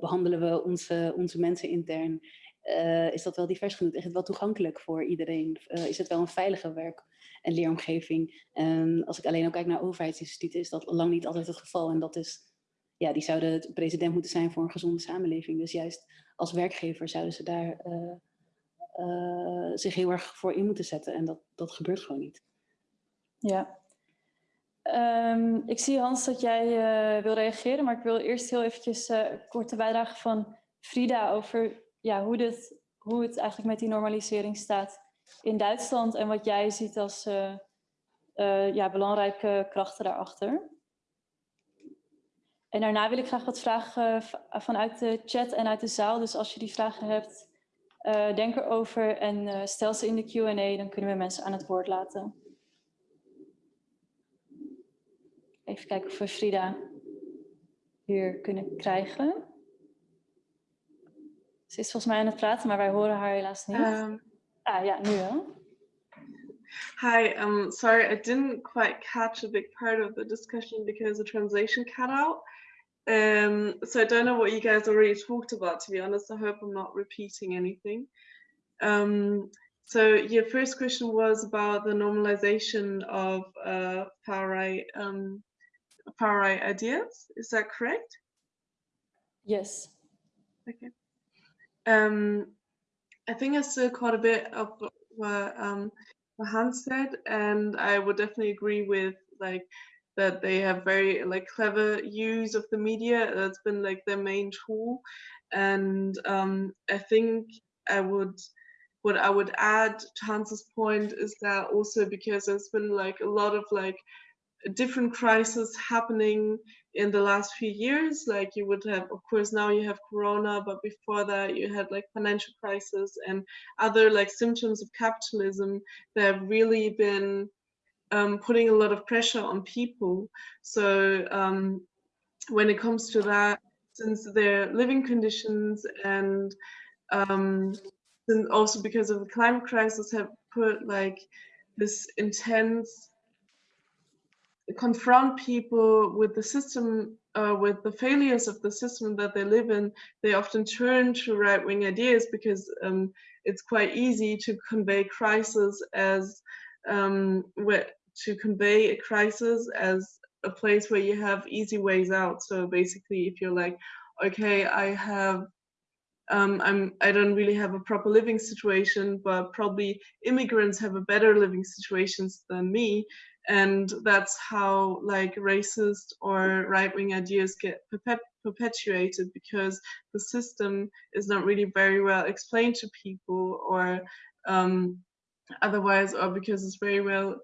behandelen we onze, onze mensen intern? Uh, is dat wel divers genoeg? Is het wel toegankelijk voor iedereen? is het wel een veilige werk- en leeromgeving? En als ik alleen ook kijk naar overheidsinstituten is dat lang niet altijd het geval en dat is ja, die zouden het president moeten zijn voor een gezonde samenleving. Dus juist als werkgever zouden ze daar uh, zich heel erg voor in moeten zetten. En dat, dat gebeurt gewoon niet. Ja. Um, ik zie Hans dat jij uh, wil reageren, maar ik wil eerst heel eventjes een korte bijdrage van Frida over ja, hoe, dit, hoe het eigenlijk met die normalisering staat in Duitsland en wat jij ziet als ja, belangrijke krachten daarachter. En daarna wil ik graag wat vragen vanuit de chat en uit de zaal. Dus als je die vragen hebt, uh, denk erover en stel ze in de Q&A. Dan kunnen we mensen aan het woord laten. Even kijken of we Frida hier kunnen krijgen. Ze is volgens mij aan het praten, maar wij horen haar helaas niet. Um, ah ja, nu wel. Hi, um, sorry, I didn't quite catch a big part of the discussion because the translation cut out. Um, so I don't know what you guys already talked about, to be honest. I hope I'm not repeating anything. Um, so your first question was about the normalization of uh, far right um, far right ideas. Is that correct? Yes. Okay. Um, I think I still caught a bit of what, um, what Hans said, and I would definitely agree with like that they have very like clever use of the media. That's been like their main tool. And um, I think I would, what I would add to Hans's point is that also because there's been like a lot of like different crises happening in the last few years. Like you would have of course now you have corona but before that you had like financial crisis and other like symptoms of capitalism that have really been um, putting a lot of pressure on people. So um, when it comes to that since their living conditions and um, and also because of the climate crisis have put like this intense confront people with the system uh, with the failures of the system that they live in they often turn to right-wing ideas because um, it's quite easy to convey crisis as um, where, to convey a crisis as a place where you have easy ways out so basically if you're like okay i have um, I'm, I don't really have a proper living situation, but probably immigrants have a better living situations than me. And that's how like racist or right-wing ideas get perpet perpetuated because the system is not really very well explained to people or um, otherwise, or because it's very well,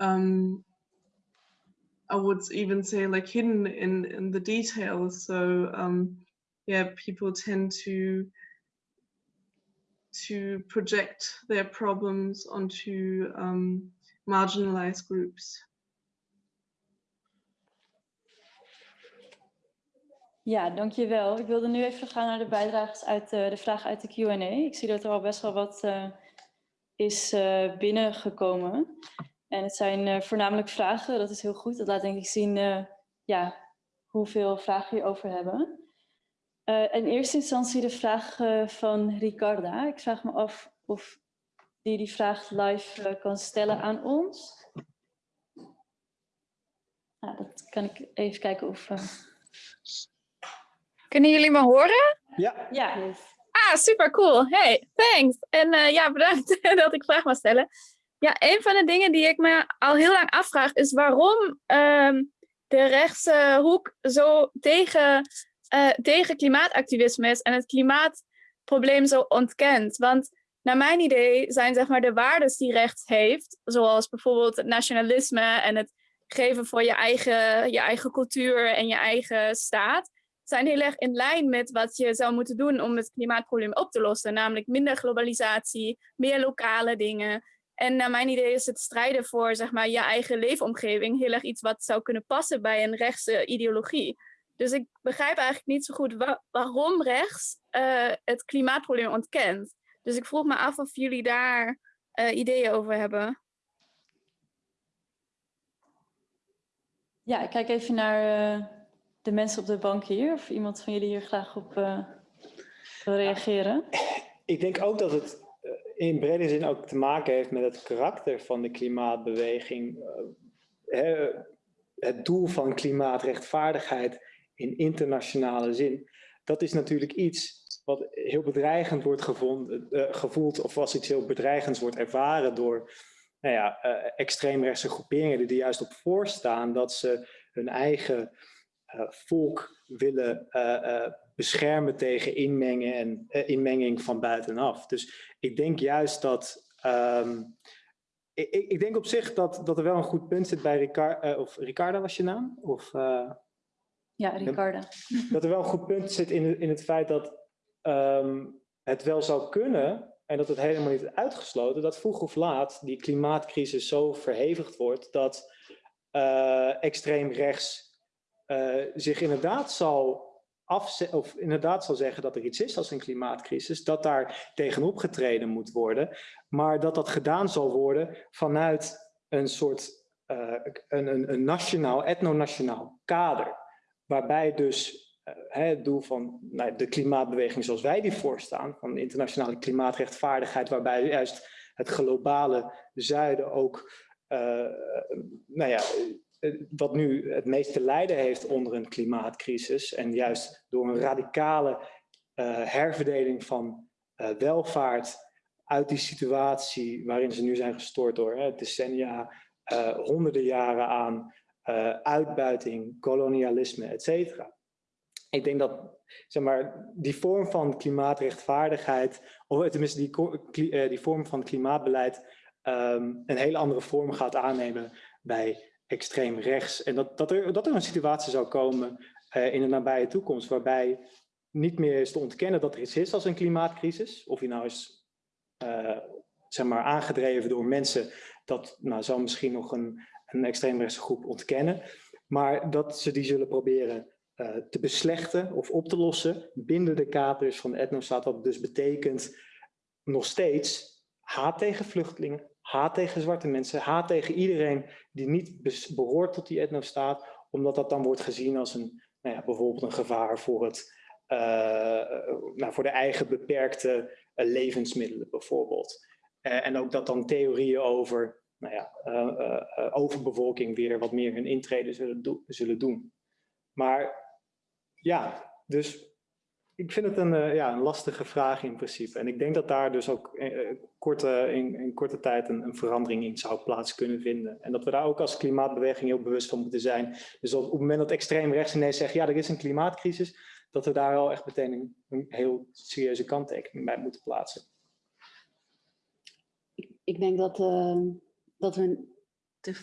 um, I would even say like hidden in, in the details. So um, yeah, people tend to to project their problems onto um, marginalized groups. Ja, dankjewel. Ik wilde nu even gaan naar de bijdrages uit de, de vraag uit de Q&A. Ik zie dat er al best wel wat uh, is uh, binnengekomen. En het zijn voornamelijk vragen, dat is heel goed. Dat laat denk ik zien ja, hoeveel vragen je over hebben. In eerste instantie de vraag van Ricarda. Ik vraag me af of die die vraag live uh, kan stellen aan ons. Nou, dat kan ik even kijken of... Kunnen jullie me horen? Ja. Ja. Ah, super cool. Hey, thanks. En ja, bedankt [laughs] dat ik vraag mag stellen. Ja, een van de dingen die ik me al heel lang afvraag is waarom ehm, de rechtse hoek zo tegen uh, tegen klimaatactivisme is en het klimaatprobleem zo ontkent. Want naar mijn idee zijn zeg maar, de waarden die rechts heeft, zoals bijvoorbeeld het nationalisme en het geven voor je eigen, je eigen cultuur en je eigen staat, zijn heel erg in lijn met wat je zou moeten doen om het klimaatprobleem op te lossen. Namelijk minder globalisatie, meer lokale dingen. En naar mijn idee is het strijden voor zeg maar, je eigen leefomgeving heel erg iets wat zou kunnen passen bij een rechtse ideologie. Dus ik begrijp eigenlijk niet zo goed waarom rechts uh, het klimaatprobleem ontkent. Dus ik vroeg me af of jullie daar uh, ideeën over hebben. Ja, ik kijk even naar uh, de mensen op de bank hier. Of iemand van jullie hier graag op wil reageren. Ik denk ook dat het in brede zin ook te maken heeft met het karakter van de klimaatbeweging. het doel van klimaatrechtvaardigheid in internationale zin. Dat is natuurlijk iets wat heel bedreigend wordt gevonden, uh, gevoeld of als iets heel bedreigends wordt ervaren door nou ja, uh, extreemrechtse groeperingen die er juist op voorstaan dat ze hun eigen uh, volk willen beschermen tegen inmengen en, inmenging van buitenaf. Dus ik denk juist dat um, ik, ik, denk op zich dat, dat er wel een goed punt zit bij Ricard, of Ricarda was je naam? Of, ja, Ricarda. Dat er wel een goed punt zit in, in het feit dat um, het wel zou kunnen en dat het helemaal niet uitgesloten, dat vroeg of laat die klimaatcrisis zo verhevigd wordt dat uh, extreem rechts uh, zich inderdaad zal of inderdaad zal zeggen dat er iets is als een klimaatcrisis, dat daar tegenop getreden moet worden, maar dat dat gedaan zal worden vanuit een soort uh, een, een, nationaal, etnonationaal kader waarbij dus het doel van nou, de klimaatbeweging zoals wij die voorstaan, van internationale klimaatrechtvaardigheid, waarbij juist het globale zuiden ook, uh, nou ja, wat nu het meeste lijden heeft onder een klimaatcrisis en juist door een radicale herverdeling van welvaart uit die situatie waarin ze nu zijn gestort door hè, decennia, honderden jaren aan uitbuiting, kolonialisme, et. Ik denk dat zeg maar, die vorm van klimaatrechtvaardigheid, of tenminste die, uh, die vorm van klimaatbeleid, um, een hele andere vorm gaat aannemen bij extreem rechts. En dat, dat, er, dat er een situatie zou komen in de nabije toekomst waarbij niet meer is te ontkennen dat er iets is als een klimaatcrisis. Of die nou is zeg maar, aangedreven door mensen, dat nou, zou misschien nog een, een extreemrechtse groep ontkennen. Maar dat ze die zullen proberen uh, te beslechten of op te lossen binnen de kaders van de etnostaat. Wat dus betekent nog steeds haat tegen vluchtelingen, haat tegen zwarte mensen, haat tegen iedereen die niet behoort tot die etnostaat. Omdat dat dan wordt gezien als een, nou ja, bijvoorbeeld een gevaar voor, het, uh, nou, voor de eigen beperkte uh, levensmiddelen bijvoorbeeld. en ook dat dan theorieën over nou ja, overbevolking weer wat meer hun intrede zullen, zullen doen. Maar ja, dus ik vind het een, uh, ja, een lastige vraag in principe. En ik denk dat daar dus ook uh, korte, in, in, korte tijd een, een, verandering in zou plaats kunnen vinden. En dat we daar ook als klimaatbeweging heel bewust van moeten zijn. Dus op, het moment dat extreem rechts ineens zegt, ja, er is een klimaatcrisis, dat we daar al echt meteen een, heel serieuze kanttekening bij moeten plaatsen. Ik, ik denk dat, dat we te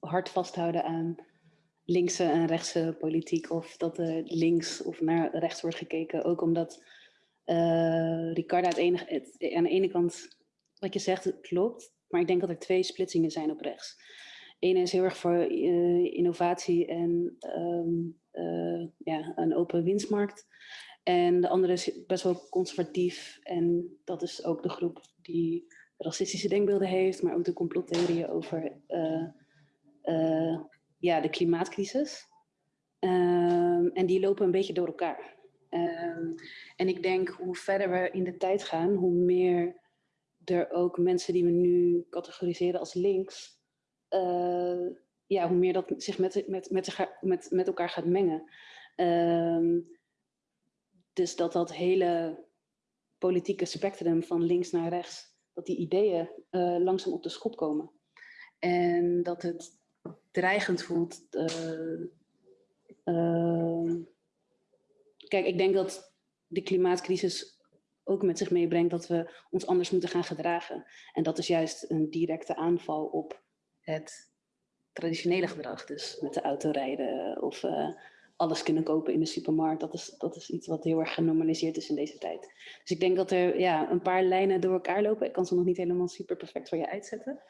hard vasthouden aan linkse en rechtse politiek of dat er links of naar rechts wordt gekeken. Ook omdat uh, Ricarda het enige, het, aan de ene kant, wat je zegt, klopt. Maar ik denk dat er twee splitsingen zijn op rechts. Eén is heel erg voor uh, innovatie en um, uh, ja, een open winstmarkt. En de andere is best wel conservatief. En dat is ook de groep die racistische denkbeelden heeft, maar ook de complottheorieën over ja, de klimaatcrisis. Um, en die lopen een beetje door elkaar. Um, en ik denk hoe verder we in de tijd gaan, hoe meer er ook mensen die we nu categoriseren als links, uh, ja, hoe meer dat zich met, met, met, met, met elkaar gaat mengen. Um, dus dat dat hele politieke spectrum van links naar rechts, dat die ideeën uh, langzaam op de schop komen. En dat het dreigend voelt. Uh, uh, kijk, ik denk dat de klimaatcrisis ook met zich meebrengt dat we ons anders moeten gaan gedragen. En dat is juist een directe aanval op het traditionele gedrag. Dus met de auto rijden of uh, alles kunnen kopen in de supermarkt. Dat is, dat is iets wat heel erg genormaliseerd is in deze tijd. Dus ik denk dat er ja, een paar lijnen door elkaar lopen. Ik kan ze nog niet helemaal super perfect voor je uitzetten.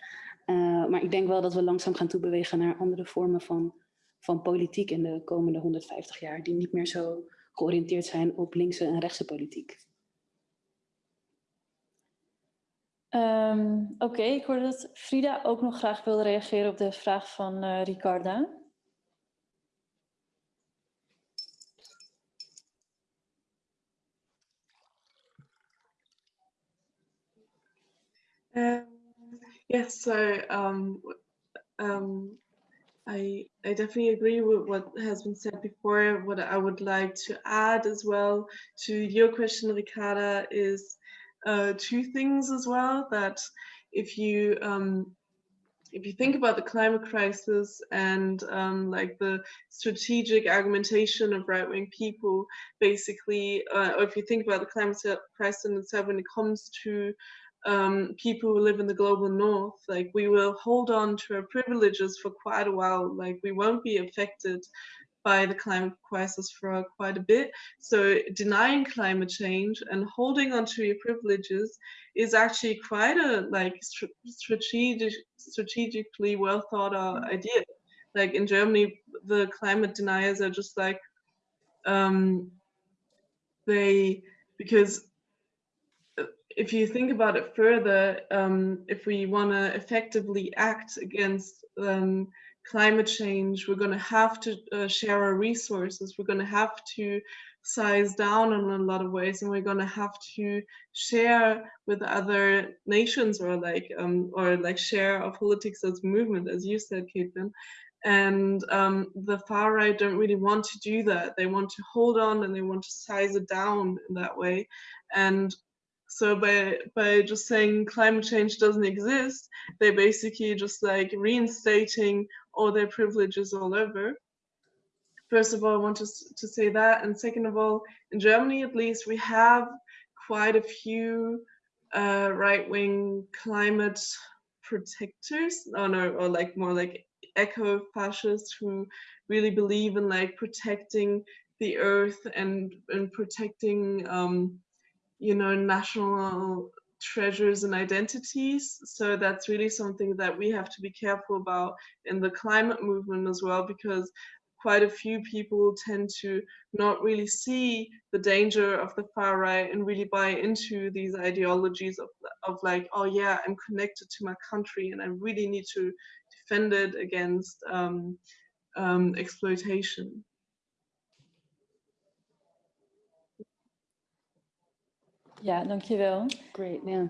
Uh, maar ik denk wel dat we langzaam gaan toebewegen naar andere vormen van, van politiek in de komende 150 jaar. Die niet meer zo georiënteerd zijn op linkse en rechtse politiek. Um, Oké, okay, ik hoorde dat Frida ook nog graag wilde reageren op de vraag van uh, Ricarda. Um. Yes, so um, um, I, I definitely agree with what has been said before. What I would like to add as well to your question, Ricarda, is uh, two things as well. That if you um, if you think about the climate crisis and um, like the strategic argumentation of right-wing people, basically, uh, or if you think about the climate crisis itself when it comes to um, people who live in the global north, like we will hold on to our privileges for quite a while. Like we won't be affected by the climate crisis for quite a bit. So denying climate change and holding on to your privileges is actually quite a like strategic, strategically well thought out idea. Like in Germany, the climate deniers are just like um, they because if you think about it further, um, if we want to effectively act against um, climate change, we're going to have to uh, share our resources. We're going to have to size down in a lot of ways, and we're going to have to share with other nations, or like, um, or like share our politics as movement, as you said, Caitlin. And um, the far right don't really want to do that. They want to hold on and they want to size it down in that way. And so by by just saying climate change doesn't exist, they're basically just like reinstating all their privileges all over. First of all, I want to, to say that. And second of all, in Germany at least, we have quite a few uh, right-wing climate protectors, oh no, or like more like eco-fascists who really believe in like protecting the earth and and protecting um, you know national treasures and identities. So that's really something that we have to be careful about in the climate movement as well, because quite a few people tend to not really see the danger of the far right and really buy into these ideologies of, of like, oh yeah, I'm connected to my country and I really need to defend it against um, um, exploitation. Ja, dankjewel. Great, ja.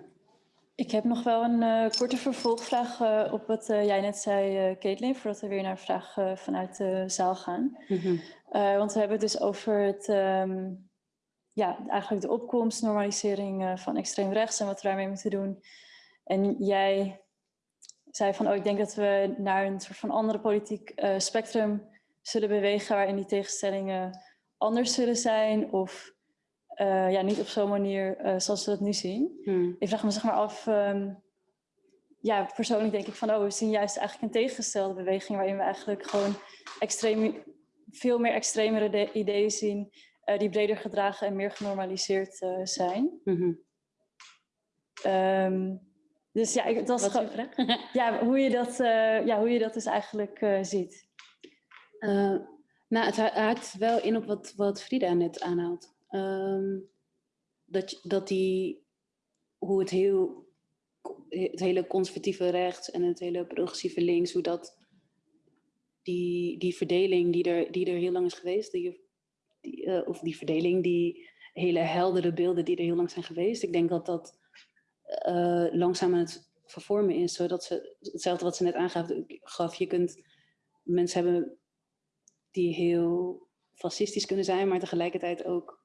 Ik heb nog wel een eh, korte vervolgvraag eh, op wat eh, jij net zei, eh Caitlin, voordat we weer naar vragen vanuit de zaal gaan. Mhm. Want we hebben het dus over het, ehm, ja, eigenlijk de opkomst, normalisering van extreem rechts en wat we daarmee moeten doen. En jij zei van, oh, ik denk dat we naar een soort van andere politiek spectrum zullen bewegen, waarin die tegenstellingen anders zullen zijn of eh, ja, niet op zo'n manier eh, zoals we dat nu zien. Hmm. Ik vraag me zeg maar af, ehm, ja, persoonlijk denk ik van, oh, we zien juist eigenlijk een tegengestelde beweging waarin we eigenlijk gewoon extreem, veel meer extremere de- ideeën zien eh, die breder gedragen en meer genormaliseerd zijn. Mhm. Ehm, dus ja, ik, dat is gewoon, [laughs] ja, hoe je dat, ja, hoe je dat dus eigenlijk ziet. Nou, het ha- haakt wel in op wat, wat Frida net aanhaalt. Ehm, dat, dat die, hoe het heel, het hele conservatieve rechts en het hele progressieve links, hoe dat, die, die verdeling die er, die er heel lang is geweest, die, eh, of die verdeling, die hele heldere beelden die er heel lang zijn geweest, ik denk dat dat eh, langzaam aan het vervormen is, zodat ze, hetzelfde wat ze net aangaf, gaf, je kunt, mensen hebben die heel fascistisch kunnen zijn, maar tegelijkertijd ook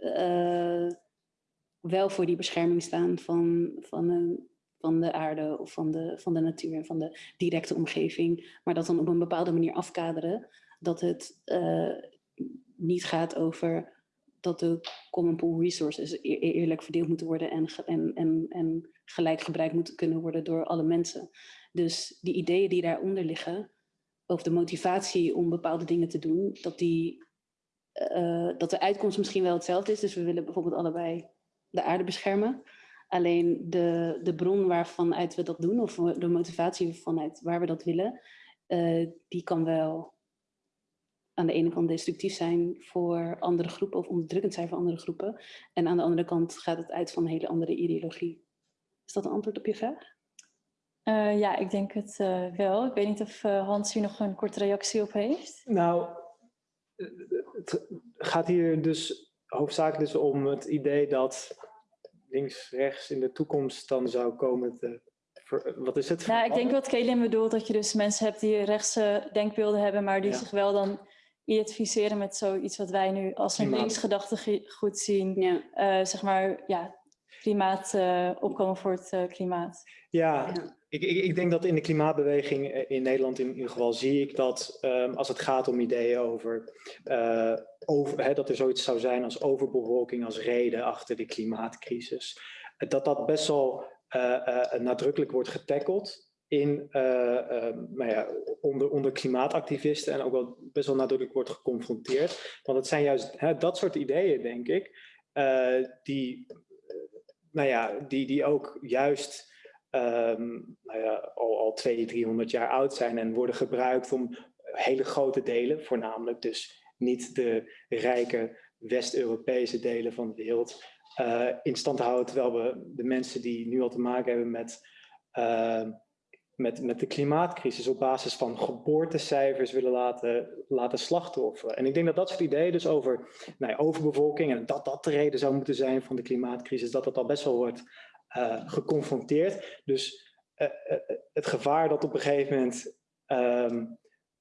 eh, wel voor die bescherming staan van, van, een, van de aarde of van de, van de natuur en van de directe omgeving. Maar dat dan op een bepaalde manier afkaderen. Dat het eh, niet gaat over dat de common pool resources eer- eerlijk verdeeld moeten worden en, en, en, en gelijk gebruikt moeten kunnen worden door alle mensen. Dus die ideeën die daaronder liggen, of de motivatie om bepaalde dingen te doen, dat, die, eh, dat de uitkomst misschien wel hetzelfde is. Dus we willen bijvoorbeeld allebei de aarde beschermen. Alleen de, de bron waarvan uit we dat doen, of de motivatie vanuit waar we dat willen, eh, die kan wel aan de ene kant destructief zijn voor andere groepen of onderdrukkend zijn voor andere groepen. En aan de andere kant gaat het uit van een hele andere ideologie. Is dat een antwoord op je vraag? Eh, ja, ik denk het eh, wel. Ik weet niet of Hans hier nog een korte reactie op heeft. Nou, het gaat hier dus hoofdzakelijk dus om het idee dat links-rechts in de toekomst dan zou komen te... Wat is het? Nou, ik denk wat Kaelin bedoelt, dat je dus mensen hebt die rechtse denkbeelden hebben, maar die Ja. zich wel dan identificeren met zoiets wat wij nu als een Klimaat. links gedachtegoed zien. Ja. Eh, zeg maar, ja, klimaat, eh, opkomen voor het eh, klimaat. Ja, Ja. Ik, ik, ik denk dat in de klimaatbeweging eh, in Nederland in ieder geval zie ik dat ehm, als het gaat om ideeën over, eh, over hè, dat er zoiets zou zijn als overbevolking als reden achter de klimaatcrisis, dat dat best wel eh, eh, nadrukkelijk wordt getackeld in, eh, ehm, nou ja, onder, onder klimaatactivisten en ook wel best wel nadrukkelijk wordt geconfronteerd. Want het zijn juist hè, dat soort ideeën, denk ik, eh, die, nou ja, die, die ook juist ehm, nou ja, al, al 200, 300 jaar oud zijn en worden gebruikt om hele grote delen, voornamelijk dus niet de rijke West-Europese delen van de wereld, eh, in stand te houden. Terwijl we de mensen die nu al te maken hebben met, eh, met, met de klimaatcrisis op basis van geboortecijfers willen laten, laten slachtofferen. En ik denk dat dat soort ideeën dus over nou overbevolking en dat dat de reden zou moeten zijn van de klimaatcrisis, dat dat al best wel wordt eh, geconfronteerd. Dus eh, eh, het gevaar dat op een gegeven moment, ehm,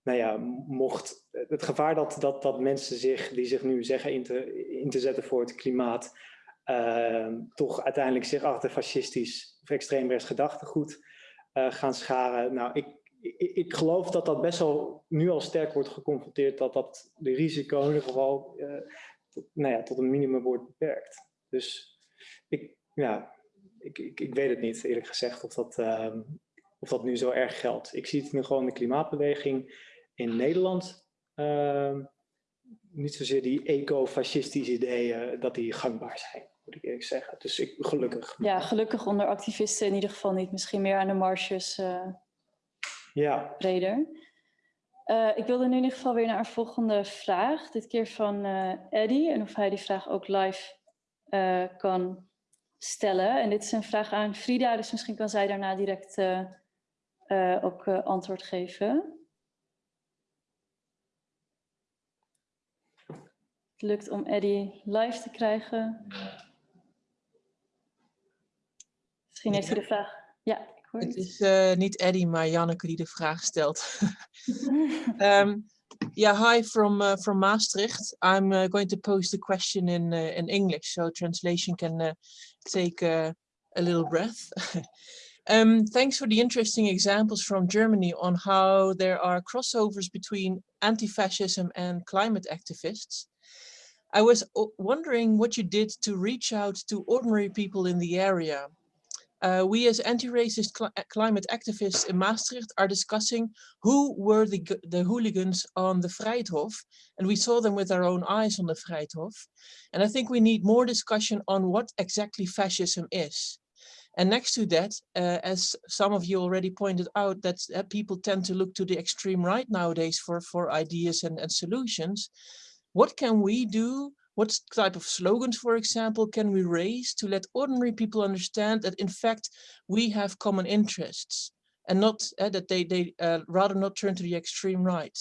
nou ja, mocht, het gevaar dat, dat, dat mensen zich, die zich nu zeggen in te, in te zetten voor het klimaat, ehm, toch uiteindelijk zich achter fascistisch of extreemrechts gedachtegoed eh, gaan scharen. Nou, ik, ik, ik geloof dat dat best wel nu al sterk wordt geconfronteerd, dat dat de risico in ieder geval eh, tot, nou ja, tot een minimum wordt beperkt. Dus ik, ja, ik, ik, ik weet het niet, eerlijk gezegd, of dat, ehm, of dat nu zo erg geldt. Ik zie het nu gewoon de klimaatbeweging in Nederland. ehm, niet zozeer die eco-fascistische ideeën, dat die gangbaar zijn, moet ik eerlijk zeggen. Dus ik, gelukkig. Ja, gelukkig onder activisten in ieder geval niet. Misschien meer aan de marges eh, Ja, breder. Eh, ik wilde nu in ieder geval weer naar een volgende vraag. Dit keer van eh Eddie. En of hij die vraag ook live eh, kan stellen. En dit is een vraag aan Frida. Dus misschien kan zij daarna direct eh, eh, ook eh, antwoord geven. Het lukt om Eddie live te krijgen. Misschien heeft hij de vraag. Ja, ik hoor Het is eh, niet Eddie, maar Janneke die de vraag stelt. [laughs] um, yeah, hi from uh, from Maastricht. I'm uh, going to pose the question in uh, in English, so translation can uh, take uh, a little breath. um, [laughs] thanks for the interesting examples from Germany on how there are crossovers between anti-fascism and climate activists. I was wondering what you did to reach out to ordinary people in the area. Uh, we as anti-racist cli- uh, climate activists in Maastricht are discussing who were the, the hooligans on the Vrijthof, and we saw them with our own eyes on the Vrijthof. And I think we need more discussion on what exactly fascism is. And next to that, uh, as some of you already pointed out, that uh, people tend to look to the extreme right nowadays for, for ideas and, and solutions. What can we do what type of slogans, for example, can we raise to let ordinary people understand that in fact we have common interests and not uh, that they, they uh, rather not turn to the extreme right.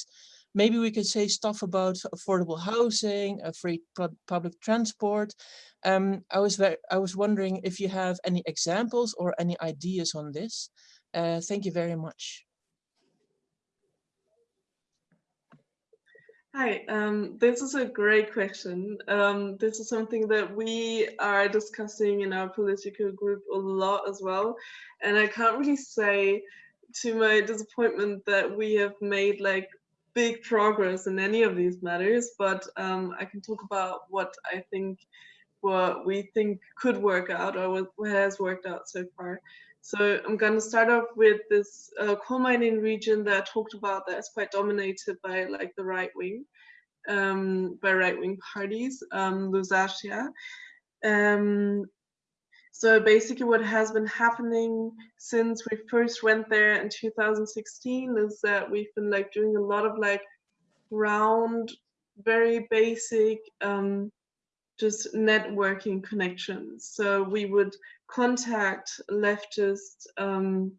Maybe we can say stuff about affordable housing, uh, free public transport. Um, I was I was wondering if you have any examples or any ideas on this. Uh, thank you very much. Hi, um, this is a great question. Um, this is something that we are discussing in our political group a lot as well. And I can't really say to my disappointment that we have made like big progress in any of these matters, but um, I can talk about what I think, what we think could work out or what has worked out so far. So I'm going to start off with this uh, coal mining region that I talked about that is quite dominated by like the right wing, um, by right wing parties, um, Lusatia. Um, so basically what has been happening since we first went there in 2016 is that we've been like doing a lot of like round, very basic, um, just networking connections. So we would contact leftist um,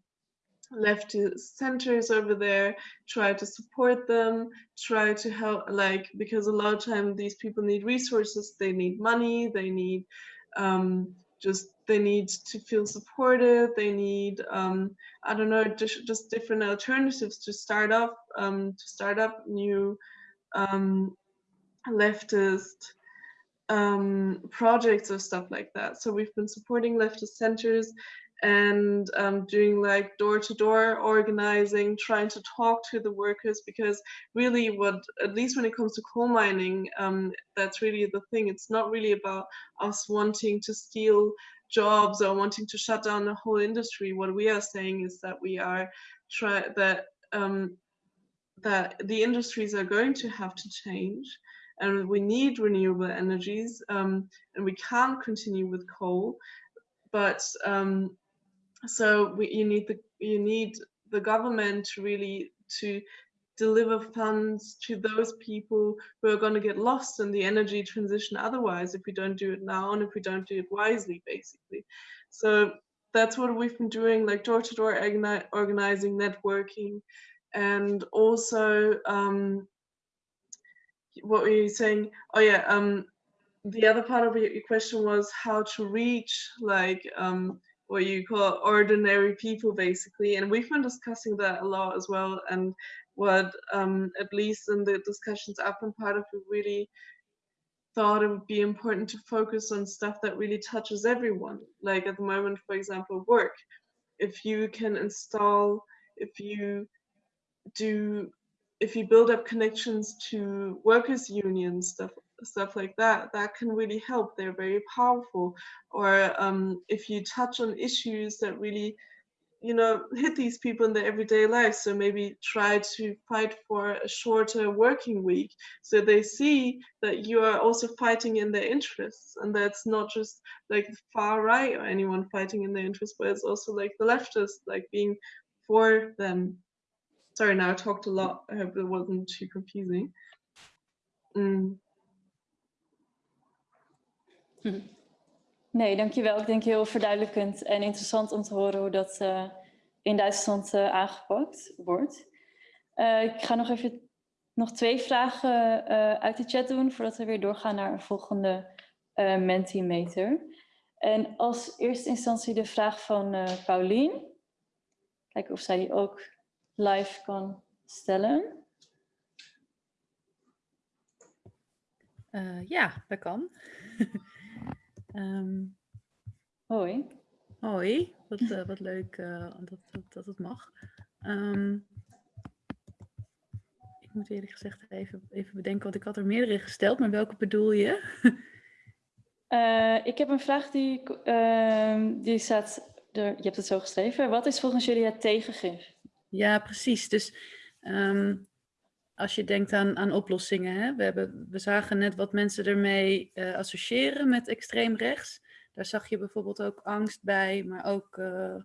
leftist centers over there, try to support them, try to help, like because a lot of time these people need resources, they need money, they need um, just they need to feel supported, they need um, I don't know just, just different alternatives to start up um, to start up new um, leftist um, projects or stuff like that. So we've been supporting leftist centers and um, doing like door-to-door organizing, trying to talk to the workers because really what, at least when it comes to coal mining, um, that's really the thing. It's not really about us wanting to steal jobs or wanting to shut down the whole industry. What we are saying is that we are try that um, that the industries are going to have to change and we need renewable energies um, and we can't continue with coal. But um, so we, you need the you need the government to really to deliver funds to those people who are going to get lost in the energy transition otherwise if we don't do it now and if we don't do it wisely basically. So that's what we've been doing like door-to-door -door organizing networking and also um, what were you saying? Oh yeah, um, the other part of your question was how to reach like um, what you call ordinary people basically, and we've been discussing that a lot as well. And what um, at least in the discussions I've been part of, we really thought it would be important to focus on stuff that really touches everyone. Like at the moment, for example, work. If you can install, if you do if you build up connections to workers unions stuff stuff like that that can really help they're very powerful or um, if you touch on issues that really you know, hit these people in their everyday life. So maybe try to fight for a shorter working week so they see that you are also fighting in their interests. And that's not just like the far right or anyone fighting in their interests, but it's also like the leftists, like being for them. Sorry, now I talked a lot. I hope it wasn't too confusing. Mm. Nee, dankjewel. Ik denk heel verduidelijkend en interessant om te horen hoe dat uh, in Duitsland uh, aangepakt wordt. Uh, ik ga nog even nog twee vragen uit de chat doen voordat we weer doorgaan naar een volgende Mentimeter. En als eerste instantie de vraag van Paulien. Kijken of zij die ook live kan stellen. ja, dat kan. Um, [laughs] hoi. Hoi, wat, uh, wat leuk uh, dat, dat, dat, het mag. Um, ik moet eerlijk gezegd even, even bedenken, want ik had er meerdere gesteld, maar welke bedoel je? [laughs] ik heb een vraag die, die staat, er, je hebt het zo geschreven. Wat is volgens jullie het tegengif? Ja, precies. Dus um, als je denkt aan, aan oplossingen. Hè? We, hebben, we zagen net wat mensen ermee uh, associëren met extreem rechts. Daar zag je bijvoorbeeld ook angst bij, maar ook, uh,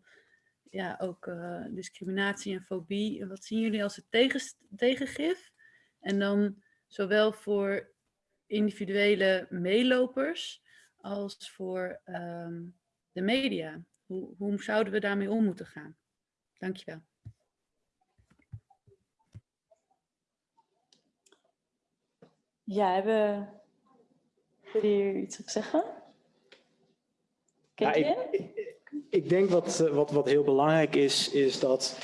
ja, ook uh, discriminatie en fobie. Wat zien jullie als het tegen, tegengif? En dan zowel voor individuele meelopers als voor um, de media. Hoe, hoe zouden we daarmee om moeten gaan? Dankjewel. Ja, hebben jullie hier iets op zeggen? Ja, ik, ik, ik, denk wat, wat, wat heel belangrijk is, is dat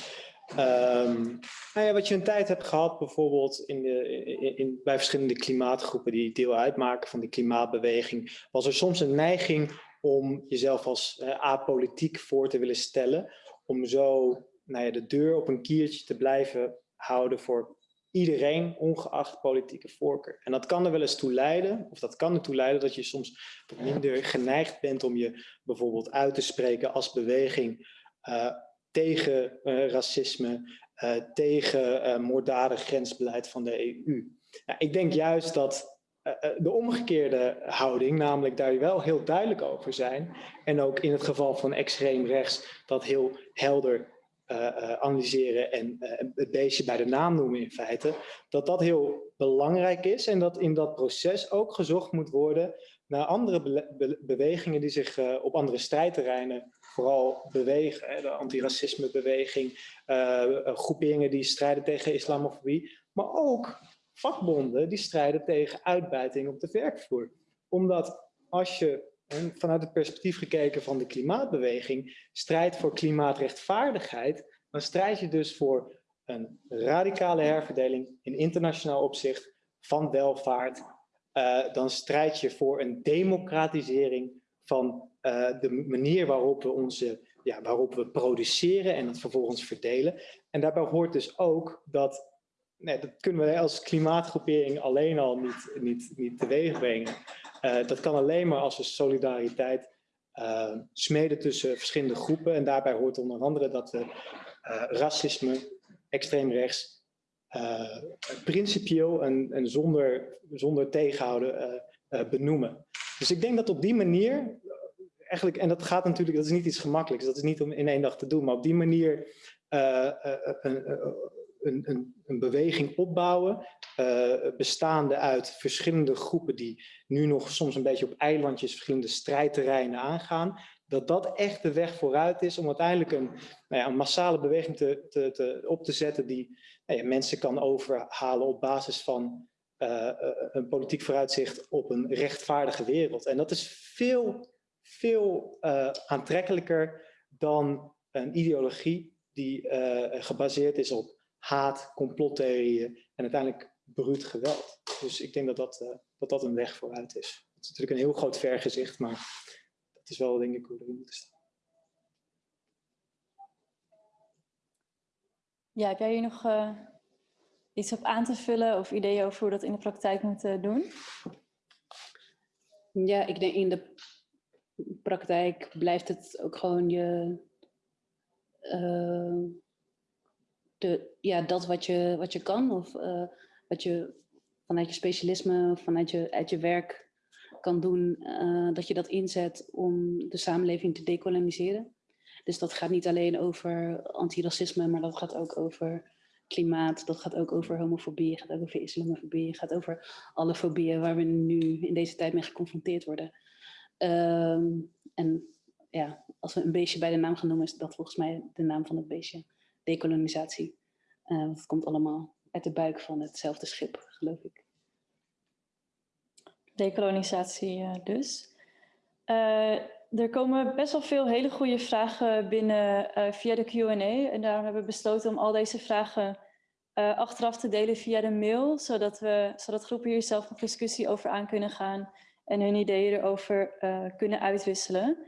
um, nou ja, wat je een tijd hebt gehad, bijvoorbeeld in de, in, in, bij verschillende klimaatgroepen die deel uitmaken van de klimaatbeweging, was er soms een neiging om jezelf als uh, apolitiek voor te willen stellen, om zo nou ja, de deur op een kiertje te blijven houden voor iedereen, ongeacht politieke voorkeur. En dat kan er wel eens toe leiden, of dat kan ertoe leiden dat je soms minder geneigd bent om je bijvoorbeeld uit te spreken als beweging uh, tegen uh, racisme, uh, tegen moorddadig grensbeleid van de EU. Nou, ik denk juist dat de omgekeerde houding, namelijk daar wel heel duidelijk over zijn, en ook in het geval van extreem rechts dat heel helder analyseren en uh, het beestje bij de naam noemen in feite, dat dat heel belangrijk is en dat in dat proces ook gezocht moet worden naar andere be be bewegingen die zich uh, op andere strijdterreinen vooral bewegen. Hè, de antiracismebeweging, groeperingen die strijden tegen islamofobie, maar ook vakbonden die strijden tegen uitbuiting op de werkvloer. Omdat als je en vanuit het perspectief gekeken van de klimaatbeweging, strijd voor klimaatrechtvaardigheid, dan strijd je dus voor een radicale herverdeling in internationaal opzicht van welvaart. Uh, dan strijd je voor een democratisering van uh, de manier waarop we, onze, ja, waarop we produceren en het vervolgens verdelen. En daarbij hoort dus ook dat nee, dat kunnen we als klimaatgroepering alleen al niet, niet, niet teweeg brengen. Uh, dat kan alleen maar als we solidariteit uh, smeden tussen verschillende groepen. En daarbij hoort onder andere dat we uh, racisme, extreem rechts, principieel en, en zonder, zonder tegenhouden benoemen. Dus ik denk dat op die manier, eigenlijk, en dat gaat natuurlijk, dat is niet iets gemakkelijks, dat is niet om in één dag te doen, maar op die manier een, een, een beweging opbouwen, uh, bestaande uit verschillende groepen die nu nog soms een beetje op eilandjes verschillende strijdterreinen aangaan, dat dat echt de weg vooruit is om uiteindelijk een, nou ja, een massale beweging te, te, te, op te zetten die nou ja, mensen kan overhalen op basis van uh, een politiek vooruitzicht op een rechtvaardige wereld. En dat is veel, veel aantrekkelijker dan een ideologie die gebaseerd is op haat, complottheorieën en uiteindelijk bruut geweld. Dus ik denk dat dat, uh, dat, dat een weg vooruit is. Het is natuurlijk een heel groot vergezicht, maar dat is wel denk ik hoe we moeten staan. Ja, heb jij hier nog uh, iets op aan te vullen of ideeën over hoe we dat in de praktijk moeten doen? Ja, ik denk in de praktijk blijft het ook gewoon je eh, ja, dat wat je, wat je kan of eh, wat je vanuit je specialisme vanuit je, uit je werk kan doen, eh, dat je dat inzet om de samenleving te decoloniseren. Dus dat gaat niet alleen over antiracisme, maar dat gaat ook over klimaat, dat gaat ook over homofobie, gaat over islamofobie, gaat over alle fobieën waar we nu in deze tijd mee geconfronteerd worden. Ehm, en ja, als we een beestje bij de naam gaan noemen, is dat volgens mij de naam van het beestje. Dekolonisatie. Uh, want het komt allemaal uit de buik van hetzelfde schip, geloof ik. Dekolonisatie uh, dus. Uh, er komen best wel veel hele goede vragen binnen via de Q&A. En daarom hebben we besloten om al deze vragen achteraf te delen via de mail. Zodat, we, zodat groepen hier zelf nog discussie over aan kunnen gaan. En hun ideeën erover kunnen uitwisselen.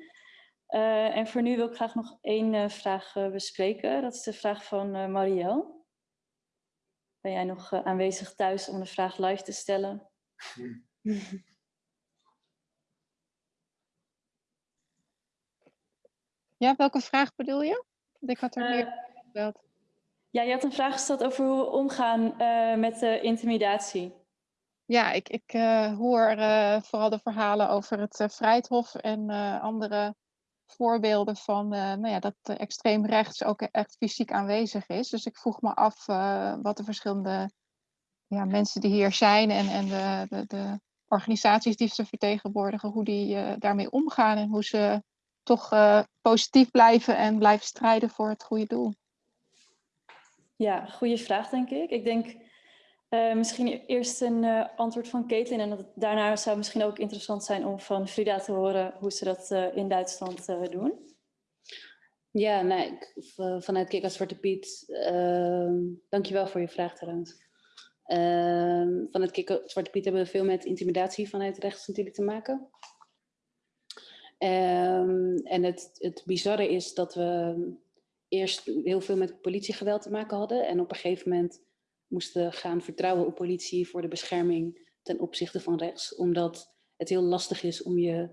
Uh, en voor nu wil ik graag nog één uh, vraag uh, bespreken. Dat is de vraag van Marielle. Ben jij nog aanwezig thuis om de vraag live te stellen? [laughs] Ja, welke vraag bedoel je? Ik had er meer gebeld. Ja, je had een vraag gesteld over hoe we omgaan met intimidatie. Ja, ik, ik hoor vooral de verhalen over het Vrijthof en andere voorbeelden van uh, nou ja, dat extreem rechts ook echt fysiek aanwezig is. Dus ik vroeg me af uh, wat de verschillende ja, mensen die hier zijn en, en de, de, de organisaties die ze vertegenwoordigen, hoe die daarmee omgaan en hoe ze toch positief blijven en blijven strijden voor het goede doel. Ja, goede vraag denk ik. Ik denk uh, misschien eerst een uh, antwoord van Caitlin en daarna zou misschien ook interessant zijn om van Frida te horen hoe ze dat uh, in Duitsland doen. Ja, nou, vanuit Kik als Zwarte Piet, ehm, dankjewel voor je vraag trouwens. Ehm, vanuit Kik Zwarte Piet hebben we veel met intimidatie vanuit rechts natuurlijk te maken. Um, en het, het bizarre is dat we eerst heel veel met politiegeweld te maken hadden en op een gegeven moment moesten gaan vertrouwen op politie voor de bescherming ten opzichte van rechts. Omdat het heel lastig is om je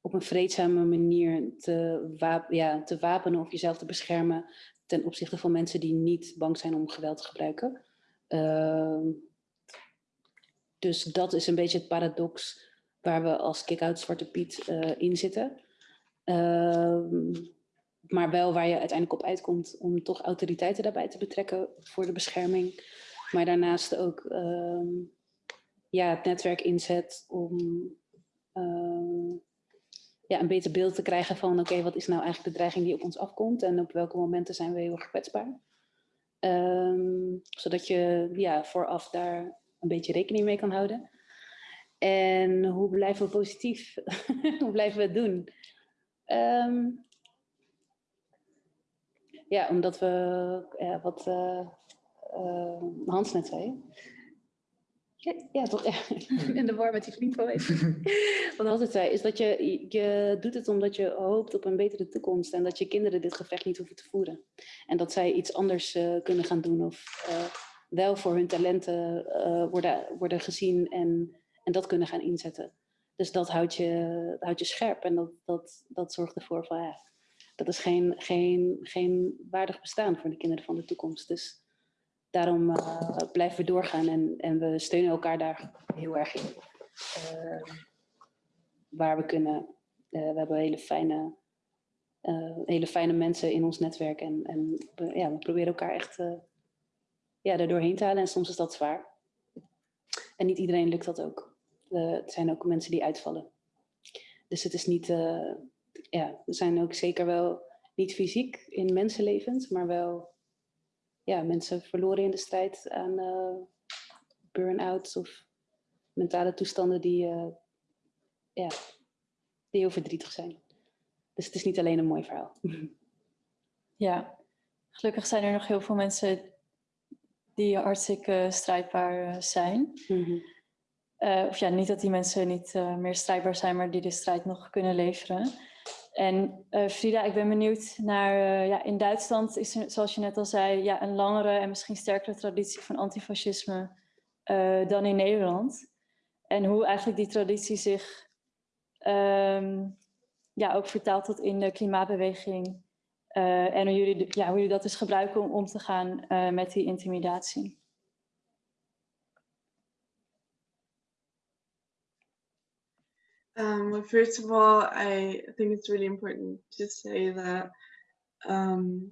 op een vreedzame manier te, wap ja, te wapenen of jezelf te beschermen ten opzichte van mensen die niet bang zijn om geweld te gebruiken. Uh, dus dat is een beetje het paradox waar we als Kick-Out Zwarte Piet uh, in zitten. Uh, maar wel waar je uiteindelijk op uitkomt om toch autoriteiten daarbij te betrekken voor de bescherming maar daarnaast ook uh, ja, het netwerk inzet om uh, ja, een beter beeld te krijgen van oké, wat is nou eigenlijk de dreiging die op ons afkomt en op welke momenten zijn we heel erg kwetsbaar. Um, zodat je ja, vooraf daar een beetje rekening mee kan houden. En hoe blijven we positief? [laughs] hoe blijven we het doen? Ja, omdat we ja, wat, uh, Hans net zei. Ja, ja toch? Ja. [laughs] In de war met die vriend mij. [laughs] Wat Hans het zei, is dat je, je doet het omdat je hoopt op een betere toekomst. En dat je kinderen dit gevecht niet hoeven te voeren. En dat zij iets anders uh, kunnen gaan doen. Of uh, wel voor hun talenten worden, worden gezien en, en dat kunnen gaan inzetten. Dus dat houdt je, houdt je scherp. En dat, dat, dat zorgt ervoor van, ja, dat is geen, geen, geen waardig bestaan voor de kinderen van de toekomst. Dus daarom uh, blijven we doorgaan en, en we steunen elkaar daar heel erg in. Uh, waar we kunnen. Uh, we hebben hele fijne, hele fijne mensen in ons netwerk en, en we, ja, we proberen elkaar echt ja, er doorheen te halen en soms is dat zwaar. En niet iedereen lukt dat ook. er zijn ook mensen die uitvallen. Dus het is niet, ja, we zijn ook zeker wel niet fysiek in mensenlevens, maar wel ja, mensen verloren in de strijd aan uh, burn-outs of mentale toestanden die, uh, ja, die heel verdrietig zijn. Dus het is niet alleen een mooi verhaal. [laughs] Ja, gelukkig zijn er nog heel veel mensen die hartstikke strijdbaar zijn. Mm -hmm. uh, of ja, niet dat die mensen niet meer strijdbaar zijn, maar die de strijd nog kunnen leveren. En uh, Frida, ik ben benieuwd naar, uh, ja, in Duitsland is er, zoals je net al zei, ja, een langere en misschien sterkere traditie van antifascisme uh, dan in Nederland. En hoe eigenlijk die traditie zich um, ja, ook vertaalt tot in de klimaatbeweging en hoe jullie, ja, hoe jullie dat dus gebruiken om om te gaan met die intimidatie. Um, first of all, I think it's really important to say that um,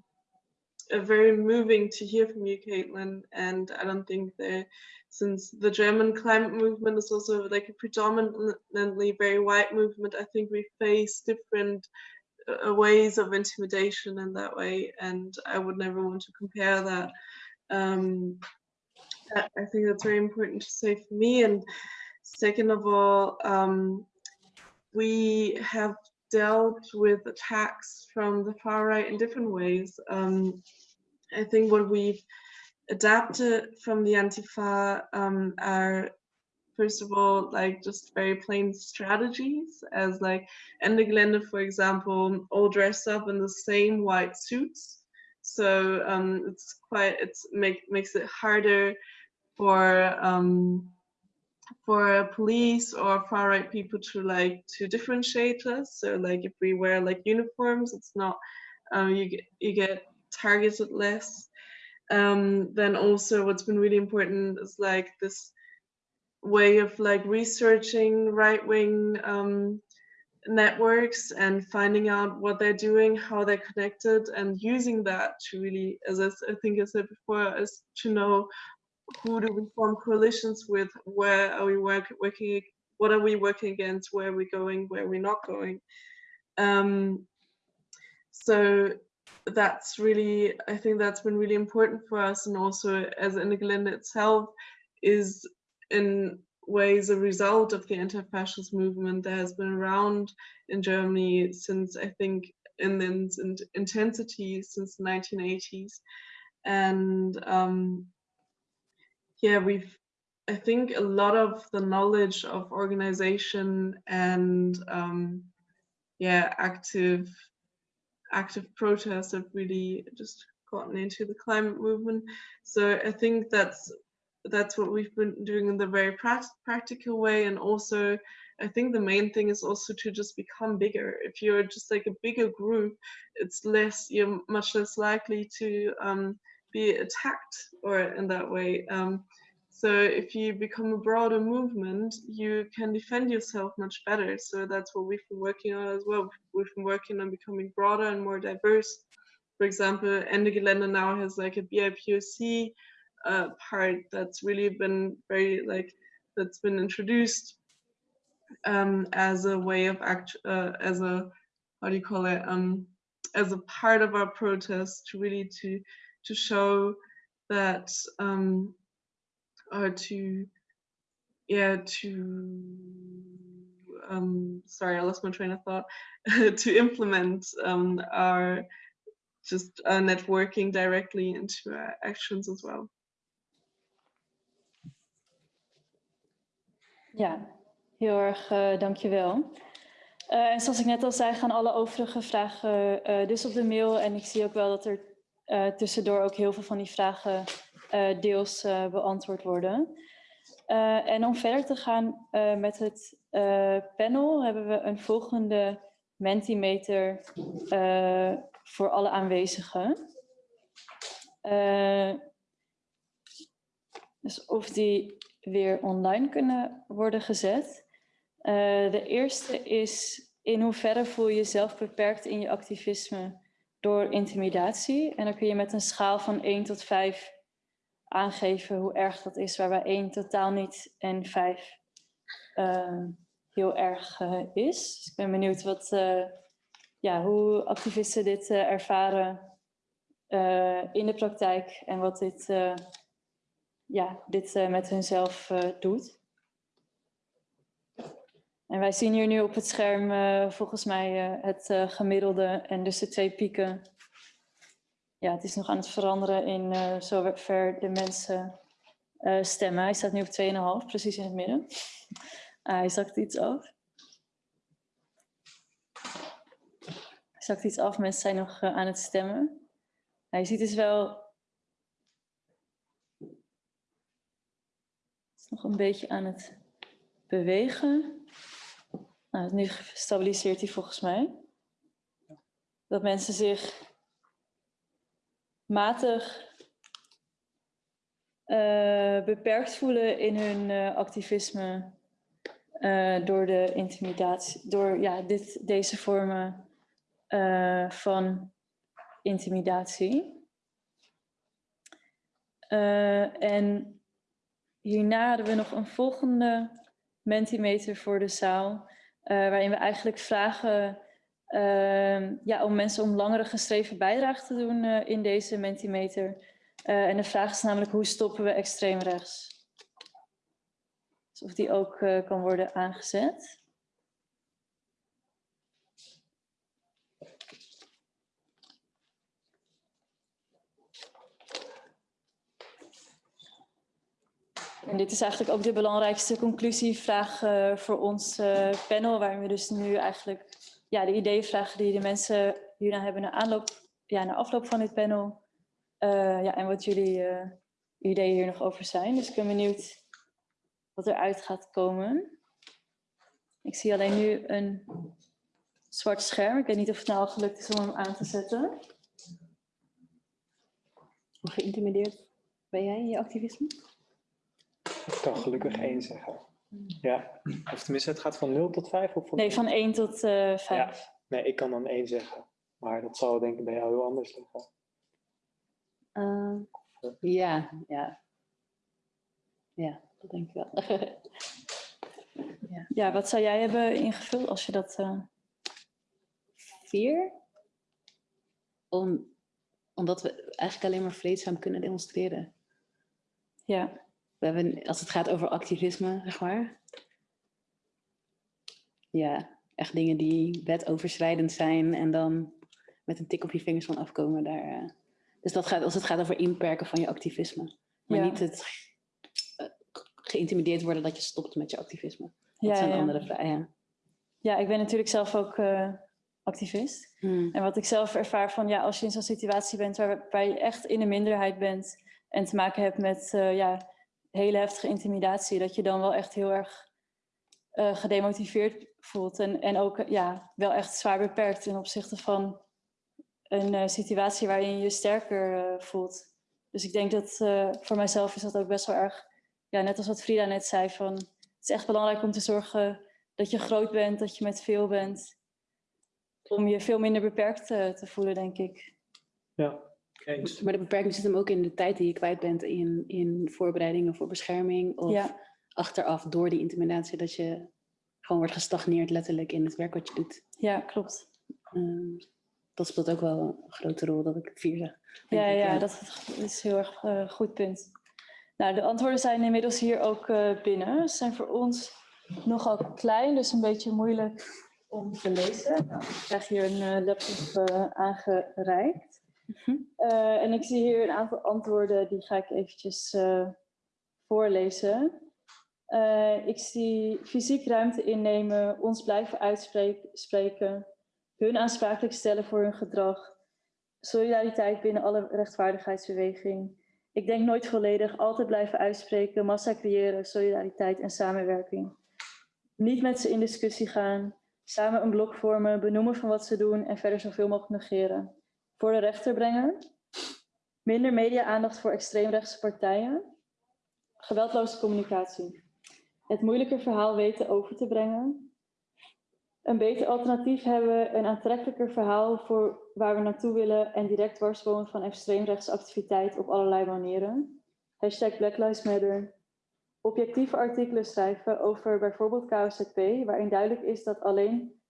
very moving to hear from you, Caitlin. And I don't think that since the German climate movement is also like a predominantly very white movement, I think we face different uh, ways of intimidation in that way. And I would never want to compare that. Um, I think that's very important to say for me. And second of all, um, we have dealt with attacks from the far right in different ways. Um, I think what we've adapted from the Antifa um, are, first of all, like just very plain strategies, as like Ende Gelände, for example, all dressed up in the same white suits. So um, it's quite, it's make, makes it harder for um, for police or far right people to like to differentiate us. So like if we wear like uniforms, it's not um, you get you get targeted less. Um, then also what's been really important is like this way of like researching right wing um, networks and finding out what they're doing, how they're connected, and using that to really, as I, I think I said before, is to know who do we form coalitions with? Where are we work, working? What are we working against? Where are we going? Where are we not going? Um, so that's really, I think that's been really important for us. And also as Gelände itself is in ways a result of the anti-fascist movement that has been around in Germany since I think in its intensity since the 1980s. And um, yeah, we've, I think a lot of the knowledge of organization and um, yeah, active, active protests have really just gotten into the climate movement. So I think that's that's what we've been doing in the very practical way and also i think the main thing is also to just become bigger if you're just like a bigger group it's less you're much less likely to um, be attacked or in that way. Um, so if you become a broader movement, you can defend yourself much better. So that's what we've been working on as well. We've been working on becoming broader and more diverse. For example, Ende Gelände now has like a BIPOC uh, part that's really been very like, that's been introduced um, as a way of act, uh, as a, how do you call it, um, as a part of our protest to really to to show that um, or to yeah to um, sorry I lost my train of thought [laughs] to implement um, our just uh, networking directly into our actions as well. Ja, heel erg uh, dankjewel. Uh, en zoals ik net al zei, gaan alle overige vragen uh, dus op de mail. En ik zie ook wel dat er uh, tussendoor ook heel veel van die vragen uh, deels uh, beantwoord worden. en om verder te gaan met het panel hebben we een volgende Mentimeter voor alle aanwezigen. dus of die weer online kunnen worden gezet. de eerste is in hoeverre voel je jezelf beperkt in je activisme door intimidatie. En dan kun je met een schaal van 1 tot 5 aangeven hoe erg dat is, waarbij 1 totaal niet en 5 uh, heel erg uh, is. Dus ik ben benieuwd wat, uh, ja, hoe activisten dit ervaren in de praktijk en wat dit, ja, dit met hunzelf doet. En wij zien hier nu op het scherm uh, volgens mij uh, het uh, gemiddelde en dus de twee pieken. Ja, het is nog aan het veranderen in zover de mensen stemmen. Hij staat nu op 2,5, precies in het midden. Ah, hij zakt iets af. Hij zakt iets af, mensen zijn nog aan het stemmen. Je ziet dus wel... Het is nog een beetje aan het bewegen. Nou, nu stabiliseert hij volgens mij. Dat mensen zich matig eh, beperkt voelen in hun eh, activisme eh, door de intimidatie, door ja, dit, deze vormen van intimidatie. En hierna hadden we nog een volgende Mentimeter voor de zaal, waarin we eigenlijk vragen ehm, ja, om mensen om langere geschreven bijdrage te doen eh, in deze Mentimeter. Eh, en de vraag is namelijk hoe stoppen we extreem rechts? Dus of die ook eh, kan worden aangezet. En dit is eigenlijk ook de belangrijkste conclusievraag eh, voor ons eh, panel, waarin we dus nu eigenlijk ja, de ideeën vragen die de mensen hierna hebben na, aanloop, ja, na afloop van dit panel. Eh, ja, en wat jullie ideeën hier nog over zijn. Dus ik ben benieuwd wat eruit gaat komen. Ik zie alleen nu een zwart scherm. Ik weet niet of het nou al gelukt is om hem aan te zetten. Hoe geïntimideerd ben jij in je activisme? [laughs] Ik kan gelukkig één zeggen. Ja, of tenminste, het gaat van 0 tot 5 of van Nee, van 1 tot eh 5. Nee, ik kan dan één zeggen. Maar dat zal denk ik bij jou heel anders liggen. Eh, ja, ja. Ja, dat denk ik wel. [laughs] Ja, wat zou jij hebben ingevuld als je dat... eh, Vier? Om, omdat we eigenlijk alleen maar vreedzaam kunnen demonstreren. Ja. We hebben, als het gaat over activisme, zeg maar. Ja, echt dingen die wetoverschrijdend zijn en dan met een tik op je vingers van afkomen. Daar, eh. Dus dat gaat, als het gaat over inperken van je activisme. Maar Ja. niet het eh, geïntimideerd worden dat je stopt met je activisme. Dat Ja, zijn ja. andere vragen. Ja. Ja, ik ben natuurlijk zelf ook eh, activist. Hmm. En wat ik zelf ervaar van, ja, als je in zo'n situatie bent waar, waar je echt in een minderheid bent en te maken hebt met ja, hele heftige intimidatie, dat je dan wel echt heel erg eh, gedemotiveerd voelt. En, en ook eh, ja, wel echt zwaar beperkt ten opzichte van een eh, situatie waarin je je sterker voelt. Dus ik denk dat voor mijzelf is dat ook best wel erg, ja, net als wat Frida net zei, van het is echt belangrijk om te zorgen dat je groot bent, dat je met veel bent. Om je veel minder beperkt te voelen, denk ik. Ja, eens. Maar de beperking zit hem ook in de tijd die je kwijt bent in, in voorbereidingen voor bescherming. Of Ja. achteraf door die intimidatie dat je gewoon wordt gestagneerd letterlijk in het werk wat je doet. Ja, klopt. Ehm, dat speelt ook wel een grote rol dat ik vier zeg. denk Ja, ik, ja, dat is een heel erg eh, goed punt. Nou, de antwoorden zijn inmiddels hier ook eh, binnen. Ze zijn voor ons nogal klein, dus een beetje moeilijk om te lezen. Nou, ik krijg hier een eh, laptop aangereikt. Eh, en ik zie hier een aantal antwoorden, die ga ik eventjes eh, voorlezen. Eh, ik zie fysiek ruimte innemen, ons blijven uitspreken, hun aansprakelijk stellen voor hun gedrag, solidariteit binnen alle rechtvaardigheidsbeweging. Ik denk nooit volledig, altijd blijven uitspreken, massa creëren, solidariteit en samenwerking. Niet met ze in discussie gaan, samen een blok vormen, benoemen van wat ze doen en verder zoveel mogelijk negeren. Voor de rechter brengen. Minder media-aandacht voor extreemrechtse partijen. Geweldloze communicatie. Het moeilijke verhaal weten over te brengen. Een beter alternatief hebben, een aantrekkelijker verhaal voor waar we naartoe willen en direct dwarsbomen van extreemrechtse activiteit op allerlei manieren. Hashtag Black Lives Matter. Objectieve artikelen schrijven over bijvoorbeeld KOZP, waarin duidelijk is dat alleen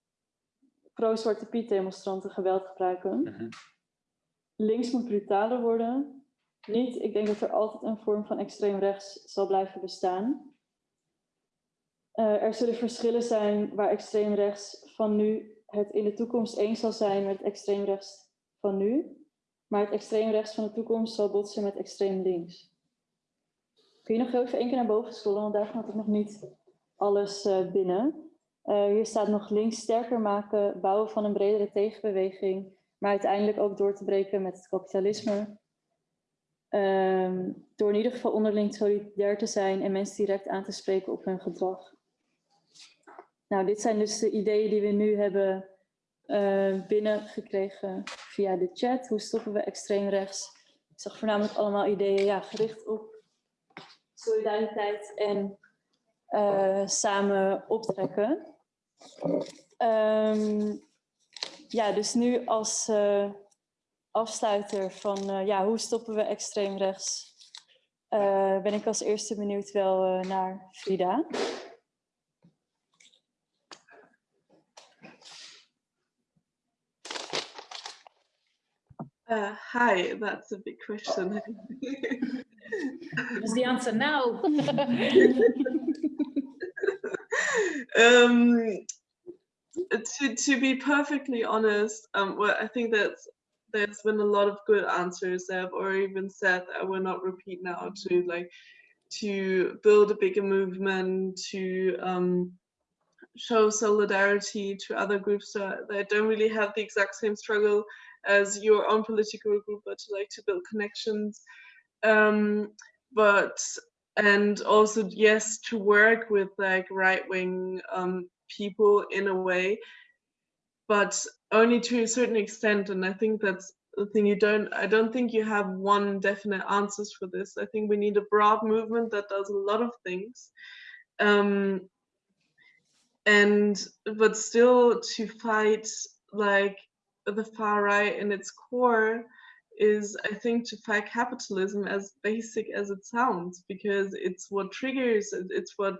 pro-Zwarte Piet demonstranten geweld gebruiken. Links moet brutaler worden. Niet, ik denk dat er altijd een vorm van extreem rechts zal blijven bestaan. Eh, er zullen verschillen zijn waar extreem rechts van nu het in de toekomst eens zal zijn met extreem rechts van nu. Maar het extreem rechts van de toekomst zal botsen met extreem links. Kun je nog heel even één keer naar boven scrollen, want daar gaat ik nog niet alles eh, binnen. Eh, hier staat nog links sterker maken, bouwen van een bredere tegenbeweging, maar uiteindelijk ook door te breken met het kapitalisme. Ehm, door in ieder geval onderling solidair te zijn en mensen direct aan te spreken op hun gedrag. Nou, dit zijn dus de ideeën die we nu hebben eh, binnengekregen via de chat. Hoe stoppen we extreem rechts? ik zag voornamelijk allemaal ideeën ja, gericht op solidariteit en eh, samen optrekken. Ehm, ja, dus nu als eh, afsluiter van eh, ja, hoe stoppen we extreem rechts, eh, ben ik als eerste benieuwd wel eh, naar Frida. Uh, hi, that's a big question. Is the answer now? um, [laughs] to to be perfectly honest, um, well, I think that there's been a lot of good answers that have already been said. I will not repeat now. To like to build a bigger movement, to um, show solidarity to other groups that, that don't really have the exact same struggle as your own political group, but to like to build connections. Um, but and also yes, to work with like right wing um, people in a way, but only to a certain extent. And I think that's the thing you don't I don't think you have one definite answers for this. I think we need a broad movement that does a lot of things. Um, and but still to fight like the far right in its core is i think to fight capitalism as basic as it sounds because it's what triggers it's what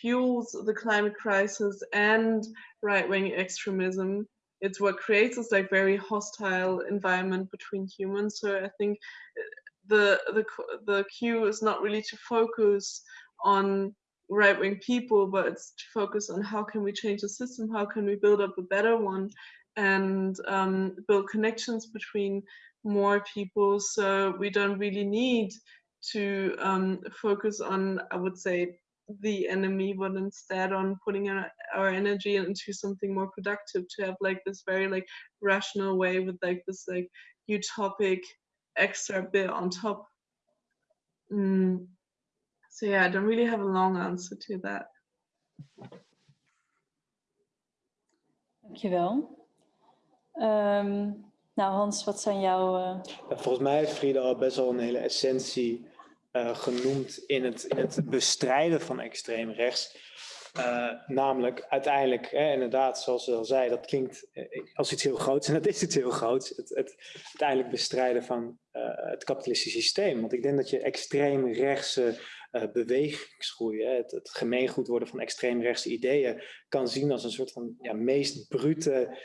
fuels the climate crisis and right-wing extremism. It's what creates this like very hostile environment between humans. So i think the the the cue is not really to focus on right-wing people but it's to focus on how can we change the system how can we build up a better one and um, build connections between more people. So we don't really need to um, focus on i would say the enemy but instead on putting our, our energy into something more productive to have like this very like rational way with like this like utopic extra bit on top mm. so yeah i don't really have a long answer to that Dankjewel. Ehm nou Hans, wat zijn jouw... eh, Ja, volgens mij heeft Frida al best wel een hele essentie eh, genoemd in het, het bestrijden van extreem rechts. Eh, namelijk uiteindelijk, hè, inderdaad, zoals ze al zei, dat klinkt eh, als iets heel groots [laughs] en dat is iets heel groots. Het, het uiteindelijk bestrijden van het kapitalistische systeem. Want ik denk dat je extreem rechtse bewegingsgroei, hè, het, gemeengoed worden van extreem rechtse ideeën, kan zien als een soort van ja, meest brute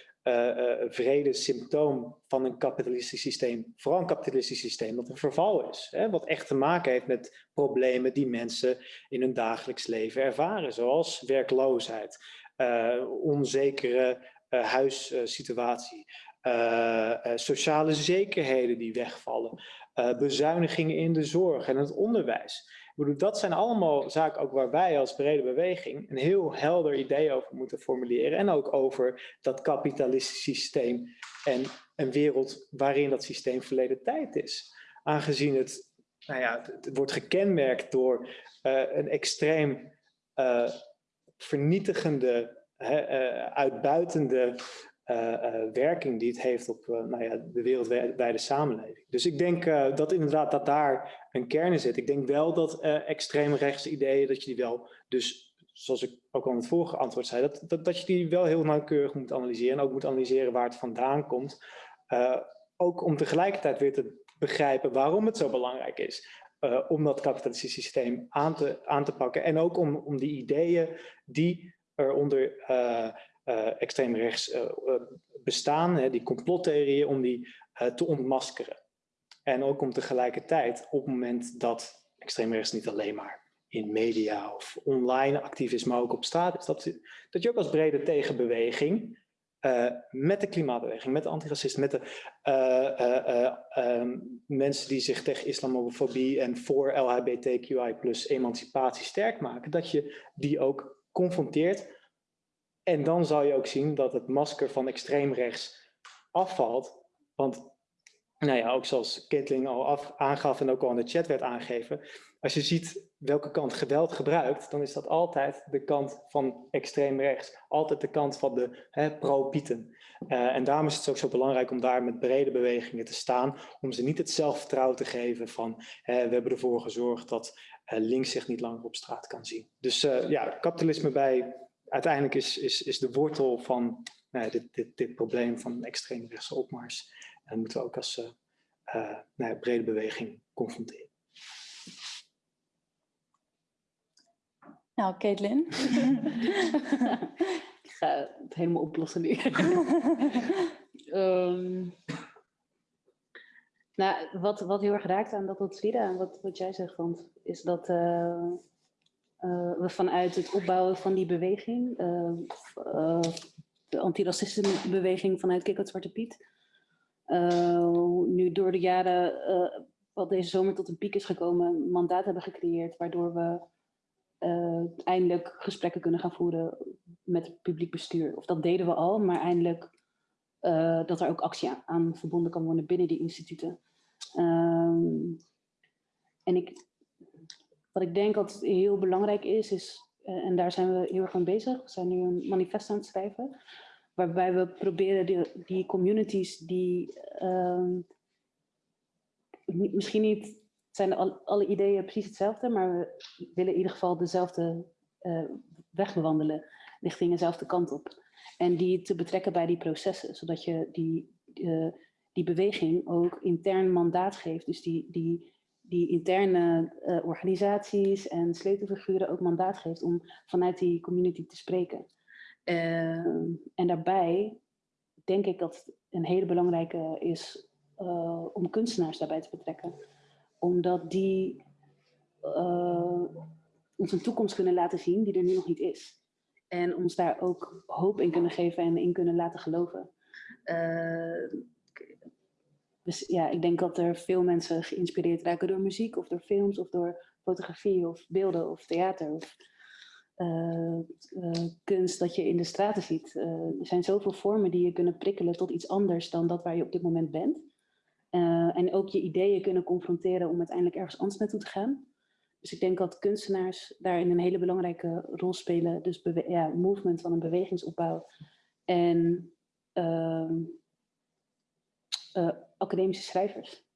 vrede symptoom van een kapitalistisch systeem, vooral een kapitalistisch systeem dat een verval is. Hè, wat echt te maken heeft met problemen die mensen in hun dagelijks leven ervaren, zoals werkloosheid, uh, onzekere huissituatie, sociale zekerheden die wegvallen, bezuinigingen in de zorg en het onderwijs. Bedoel, dat zijn allemaal zaken ook waar wij als brede beweging een heel helder idee over moeten formuleren. En ook over dat kapitalistische systeem en een wereld waarin dat systeem verleden tijd is. Aangezien het, nou ja, het wordt gekenmerkt door uh, een extreem uh, vernietigende, uh, uitbuitende werking die het heeft op nou ja, de wereldwijde samenleving. Dus ik denk dat inderdaad dat daar een kern in zit. Ik denk wel dat extreem rechtse ideeën, dat je die wel, dus zoals ik ook al in het vorige antwoord zei, dat, dat, dat je die wel heel nauwkeurig moet analyseren en ook moet analyseren waar het vandaan komt. ook om tegelijkertijd weer te begrijpen waarom het zo belangrijk is. Om dat kapitalistische systeem aan te, aan te pakken. En ook om, om die ideeën die er onder uh, uh, extreem rechts bestaan, hè, die complottheorieën, om die te ontmaskeren. En ook om tegelijkertijd, op het moment dat extreem rechts niet alleen maar in media of online actief is, maar ook op straat is, dat, dat je ook als brede tegenbeweging met de klimaatbeweging, met de antiracisten, met de um, mensen die zich tegen islamofobie en voor LHBTQI plus emancipatie sterk maken, dat je die ook confronteert. En dan zal je ook zien dat het masker van extreem rechts afvalt. Want nou ja, ook zoals Caitlin al af, aangaf en ook al in de chat werd aangegeven, als je ziet welke kant geweld gebruikt, dan is dat altijd de kant van extreem rechts. Altijd de kant van de pro-Pieten. Uh, en daarom is het ook zo belangrijk om daar met brede bewegingen te staan, om ze niet het zelfvertrouwen te geven van we hebben ervoor gezorgd dat uh, links zich niet langer op straat kan zien. Dus ja, kapitalisme bij, uiteindelijk is, is, is de wortel van nou, dit, dit, dit probleem van extreemrechtse opmars. En dat moeten we ook als nou, brede beweging confronteren. Nou, Caitlin. [laughs] ik ga het helemaal oplossen nu. um, [laughs] nou, wat, wat heel erg raakt aan dat wat Frida en wat, wat jij zegt, vond, is dat uh, uh, we vanuit het opbouwen van die beweging, uh, de antiracisme-beweging vanuit Kik Zwarte Piet, nu door de jaren, wat deze zomer tot een piek is gekomen, mandaat hebben gecreëerd, waardoor we eindelijk gesprekken kunnen gaan voeren met het publiek bestuur. Of dat deden we al, maar eindelijk dat er ook actie aan, verbonden kan worden binnen die instituten. Um, en ik, wat ik denk dat heel belangrijk is, is uh, en daar zijn we heel erg mee bezig, we zijn nu een manifest aan het schrijven, waarbij we proberen die, die communities die um, misschien niet zijn al, alle ideeën precies hetzelfde, maar we willen in ieder geval dezelfde uh, weg bewandelen, richting dezelfde kant op. En die te betrekken bij die processen, zodat je die, uh, die beweging ook intern mandaat geeft. Dus die, die, die interne uh, organisaties en sleutelfiguren ook mandaat geeft om vanuit die community te spreken. en daarbij denk ik dat het een hele belangrijke is om kunstenaars daarbij te betrekken omdat die uh, ons een toekomst kunnen laten zien die er nu nog niet is. En ons daar ook hoop in kunnen geven en in kunnen laten geloven. Uh, dus ja, ik denk dat er veel mensen geïnspireerd raken door muziek of door films of door fotografie of beelden of theater of uh, kunst dat je in de straten ziet. er zijn zoveel vormen die je kunnen prikkelen tot iets anders dan dat waar je op dit moment bent. Uh, en ook je ideeën kunnen confronteren om uiteindelijk ergens anders naartoe te gaan. Dus ik denk dat kunstenaars daarin een hele belangrijke rol spelen. Dus ja, movement van een bewegingsopbouw. En uh, uh, academische schrijvers.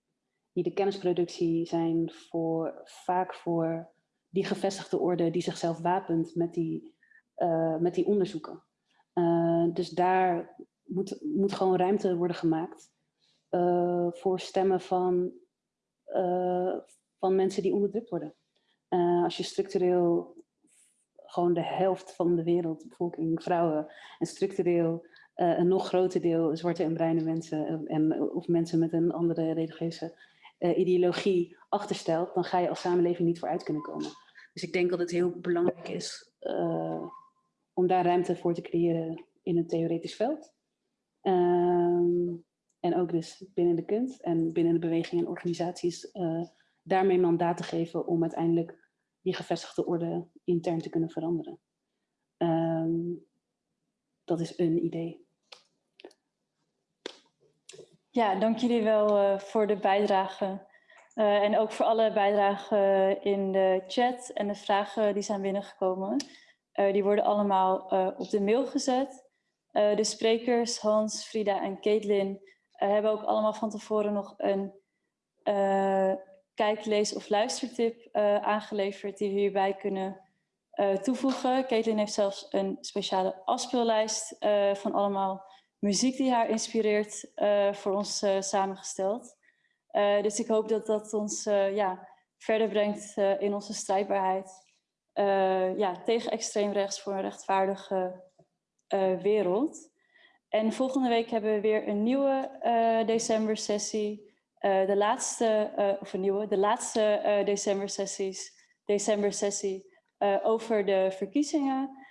Die de kennisproductie zijn voor, vaak voor die gevestigde orde die zichzelf wapent met die, uh, met die onderzoeken. dus daar moet, moet gewoon ruimte worden gemaakt uh, voor stemmen van, van mensen die onderdrukt worden. Als je structureel gewoon de helft van de wereldbevolking, vrouwen, en structureel een nog groter deel zwarte en bruine mensen, en, of mensen met een andere religieuze ideologie achterstelt, dan ga je als samenleving niet vooruit kunnen komen. Dus ik denk dat het heel belangrijk is om daar ruimte voor te creëren in een theoretisch veld. Ehm, en ook dus binnen de kunst en binnen de beweging en organisaties daarmee mandaat te geven om uiteindelijk die gevestigde orde intern te kunnen veranderen. Um, dat is een idee. Ja, dank jullie wel uh, voor de bijdrage. Uh, en ook voor alle bijdragen in de chat en de vragen die zijn binnengekomen. die worden allemaal op de mail gezet. de sprekers Hans, Frida en Caitlin hebben ook allemaal van tevoren nog een kijk, lees of luistertip aangeleverd die we hierbij kunnen toevoegen. Caitlin heeft zelfs een speciale afspeellijst van allemaal muziek die haar inspireert voor ons samengesteld. dus ik hoop dat dat ons ja, verder brengt in onze strijdbaarheid ja, tegen extreem rechts voor een rechtvaardige wereld. En volgende week hebben we weer een nieuwe december sessie. De laatste, of een nieuwe, de laatste december sessies, december sessie over de verkiezingen.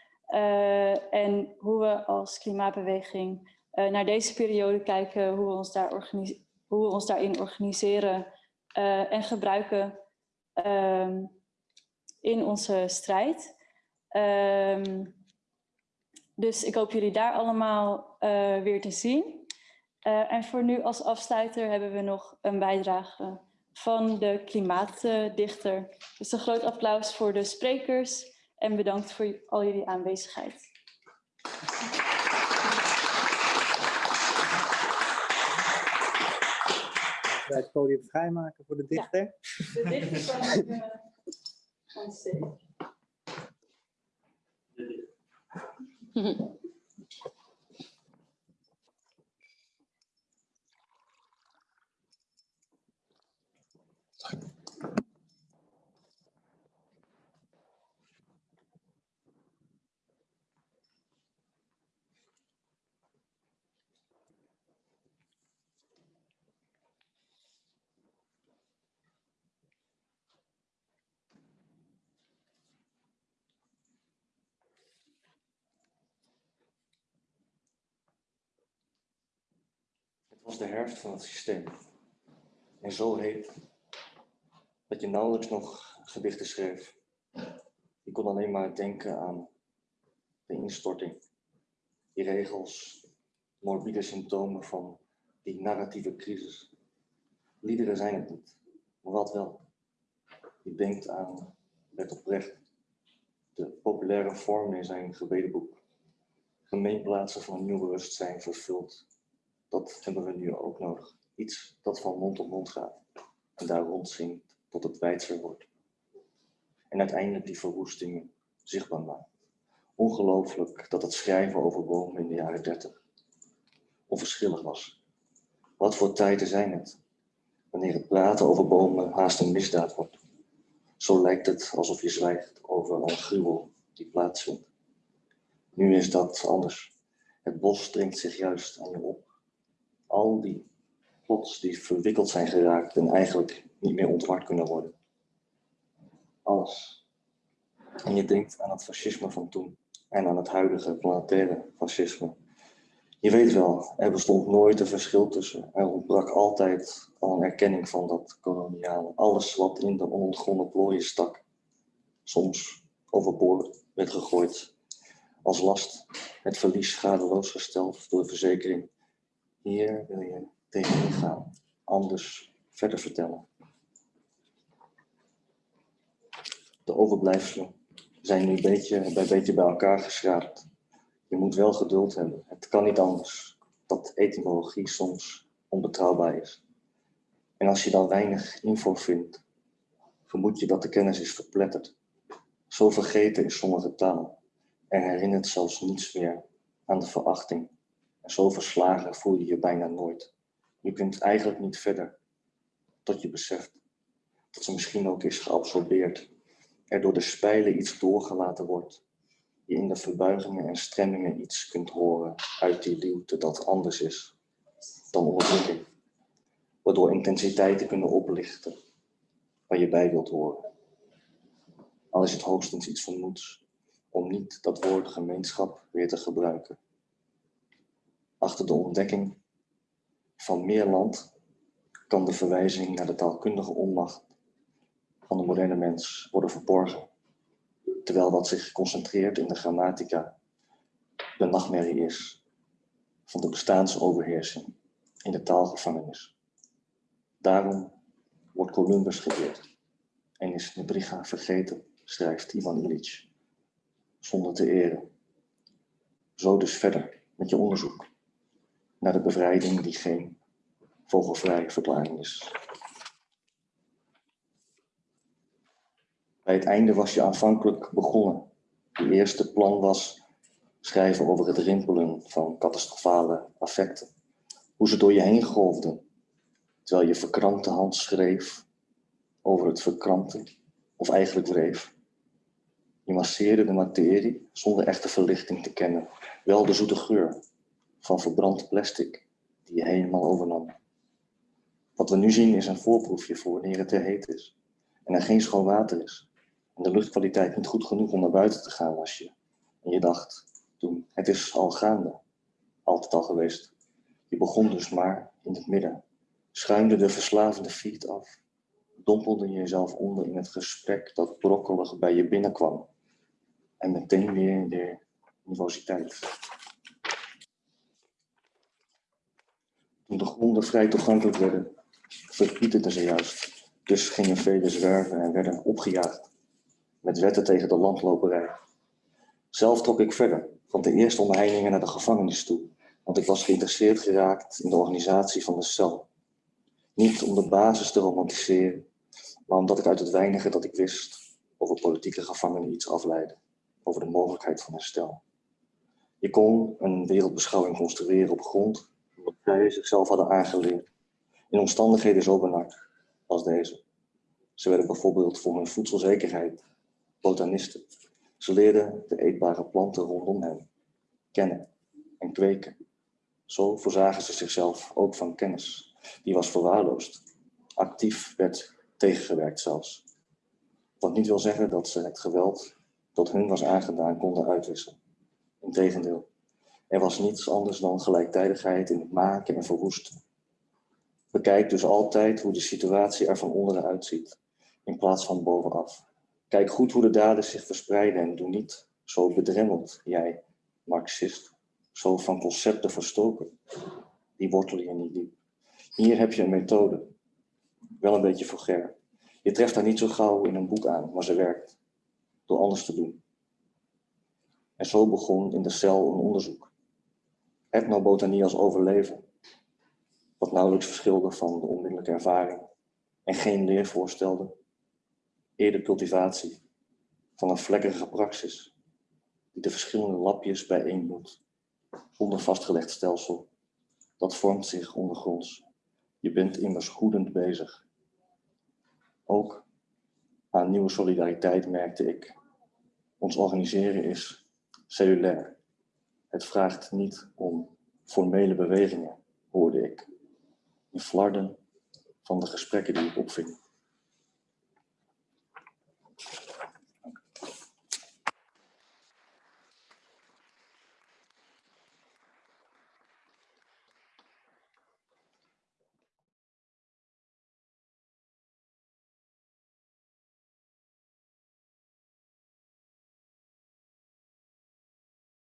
en hoe we als klimaatbeweging naar deze periode kijken, hoe we ons, daar hoe we ons daarin organiseren en gebruiken um, in onze strijd. Um, dus ik hoop jullie daar allemaal uh, weer te zien. En voor nu als afsluiter hebben we nog een bijdrage van de klimaatdichter. Dus een groot applaus voor de sprekers en bedankt voor al jullie aanwezigheid. [laughs] Wij het podium vrijmaken voor de dichter. Ja, de dichter van, uh, van stage. Was de herfst van het systeem. En zo heet dat je nauwelijks nog gedichten schreef. Je kon alleen maar denken aan de instorting. Die regels, morbide symptomen van die narratieve crisis. Liederen zijn het niet, maar wat wel. Je denkt aan Bert oprecht, de populaire vorm in zijn gebedenboek. Gemeenplaatsen van nieuw bewustzijn vervuld dat hebben we nu ook nodig. Iets dat van mond tot mond gaat en daar rondzingt tot het wijdser wordt. En uiteindelijk die verwoestingen zichtbaar maakt. Ongelooflijk dat het schrijven over bomen in de jaren 30 onverschillig was. Wat voor tijden zijn het? Wanneer het praten over bomen haast een misdaad wordt. Zo lijkt het alsof je zwijgt over een gruwel die plaatsvindt. Nu is dat anders. Het bos dringt zich juist aan je op al die plots die verwikkeld zijn geraakt en eigenlijk niet meer ontward kunnen worden. Alles. En je denkt aan het fascisme van toen en aan het huidige planetaire fascisme. Je weet wel, er bestond nooit een verschil tussen. Er ontbrak altijd al een erkenning van dat koloniale. Alles wat in de onontgonnen plooien stak, soms overboord werd gegooid. Als last, het verlies schadeloos gesteld door de verzekering hier wil je tegenin gaan, anders verder vertellen. De overblijfselen zijn nu beetje bij beetje bij elkaar geschraapt. Je moet wel geduld hebben. Het kan niet anders dat etymologie soms onbetrouwbaar is. En als je dan weinig info vindt, vermoed je dat de kennis is verpletterd. Zo vergeten is sommige taal en herinnert zelfs niets meer aan de verachting en zo verslagen voel je je bijna nooit. Je kunt eigenlijk niet verder tot je beseft dat ze misschien ook is geabsorbeerd. Er door de spijlen iets doorgelaten wordt. Je in de verbuigingen en stremmingen iets kunt horen uit die liefde dat anders is dan onderdrukking. Waardoor intensiteiten kunnen oplichten waar je bij wilt horen. Al is het hoogstens iets vermoeds om niet dat woord gemeenschap weer te gebruiken Achter de ontdekking van meer land kan de verwijzing naar de taalkundige onmacht van de moderne mens worden verborgen, terwijl wat zich concentreert in de grammatica de nachtmerrie is van de bestaansoverheersing in de taalgevangenis. Daarom wordt Columbus geëerd en is Nebriga vergeten, schrijft Ivan Illich, zonder te eren. Zo dus verder met je onderzoek naar de bevrijding die geen vogelvrije verklaring is. Bij het einde was je aanvankelijk begonnen. Je eerste plan was schrijven over het rimpelen van catastrofale affecten. Hoe ze door je heen golfden, terwijl je verkrampte hand schreef over het verkrampte, of eigenlijk wreef. Je masseerde de materie zonder echte verlichting te kennen, wel de zoete geur van verbrand plastic die je helemaal overnam. Wat we nu zien is een voorproefje voor wanneer het te heet is en er geen schoon water is en de luchtkwaliteit niet goed genoeg om naar buiten te gaan als je. En je dacht toen, het is al gaande, altijd al geweest. Je begon dus maar in het midden, schuimde de verslavende feed af, dompelde jezelf onder in het gesprek dat brokkelig bij je binnenkwam en meteen weer in de nervositeit. Toen de gronden vrij toegankelijk werden, verpieterden ze juist. Dus gingen velen zwerven en werden opgejaagd. Met wetten tegen de landloperij. Zelf trok ik verder, van de eerste omheiningen naar de gevangenis toe. Want ik was geïnteresseerd geraakt in de organisatie van de cel. Niet om de basis te romantiseren, maar omdat ik uit het weinige dat ik wist over politieke gevangenen iets afleidde. Over de mogelijkheid van herstel. Je kon een wereldbeschouwing construeren op grond wat zij zichzelf hadden aangeleerd. In omstandigheden zo benard als deze. Ze werden bijvoorbeeld voor hun voedselzekerheid botanisten. Ze leerden de eetbare planten rondom hen kennen en kweken. Zo voorzagen ze zichzelf ook van kennis. Die was verwaarloosd. Actief werd tegengewerkt zelfs. Wat niet wil zeggen dat ze het geweld dat hun was aangedaan konden uitwissen. Integendeel, er was niets anders dan gelijktijdigheid in het maken en verwoesten. Bekijk dus altijd hoe de situatie er van onderen uitziet, in plaats van bovenaf. Kijk goed hoe de daden zich verspreiden en doe niet zo bedremmeld, jij, marxist, zo van concepten verstoken. Die wortelen je niet diep. Hier heb je een methode, wel een beetje vulgair. Je treft haar niet zo gauw in een boek aan, maar ze werkt. Door anders te doen. En zo begon in de cel een onderzoek. Ethnobotanie als overleven. Wat nauwelijks verschilde van de onmiddellijke ervaring. En geen leer voorstelde. Eerder cultivatie van een vlekkerige praxis. Die de verschillende lapjes bijeendoet. Zonder vastgelegd stelsel. Dat vormt zich ondergronds. Je bent immers goedend bezig. Ook aan nieuwe solidariteit merkte ik. Ons organiseren is cellulair. Het vraagt niet om formele bewegingen, hoorde ik. In flarden van de gesprekken die ik opving.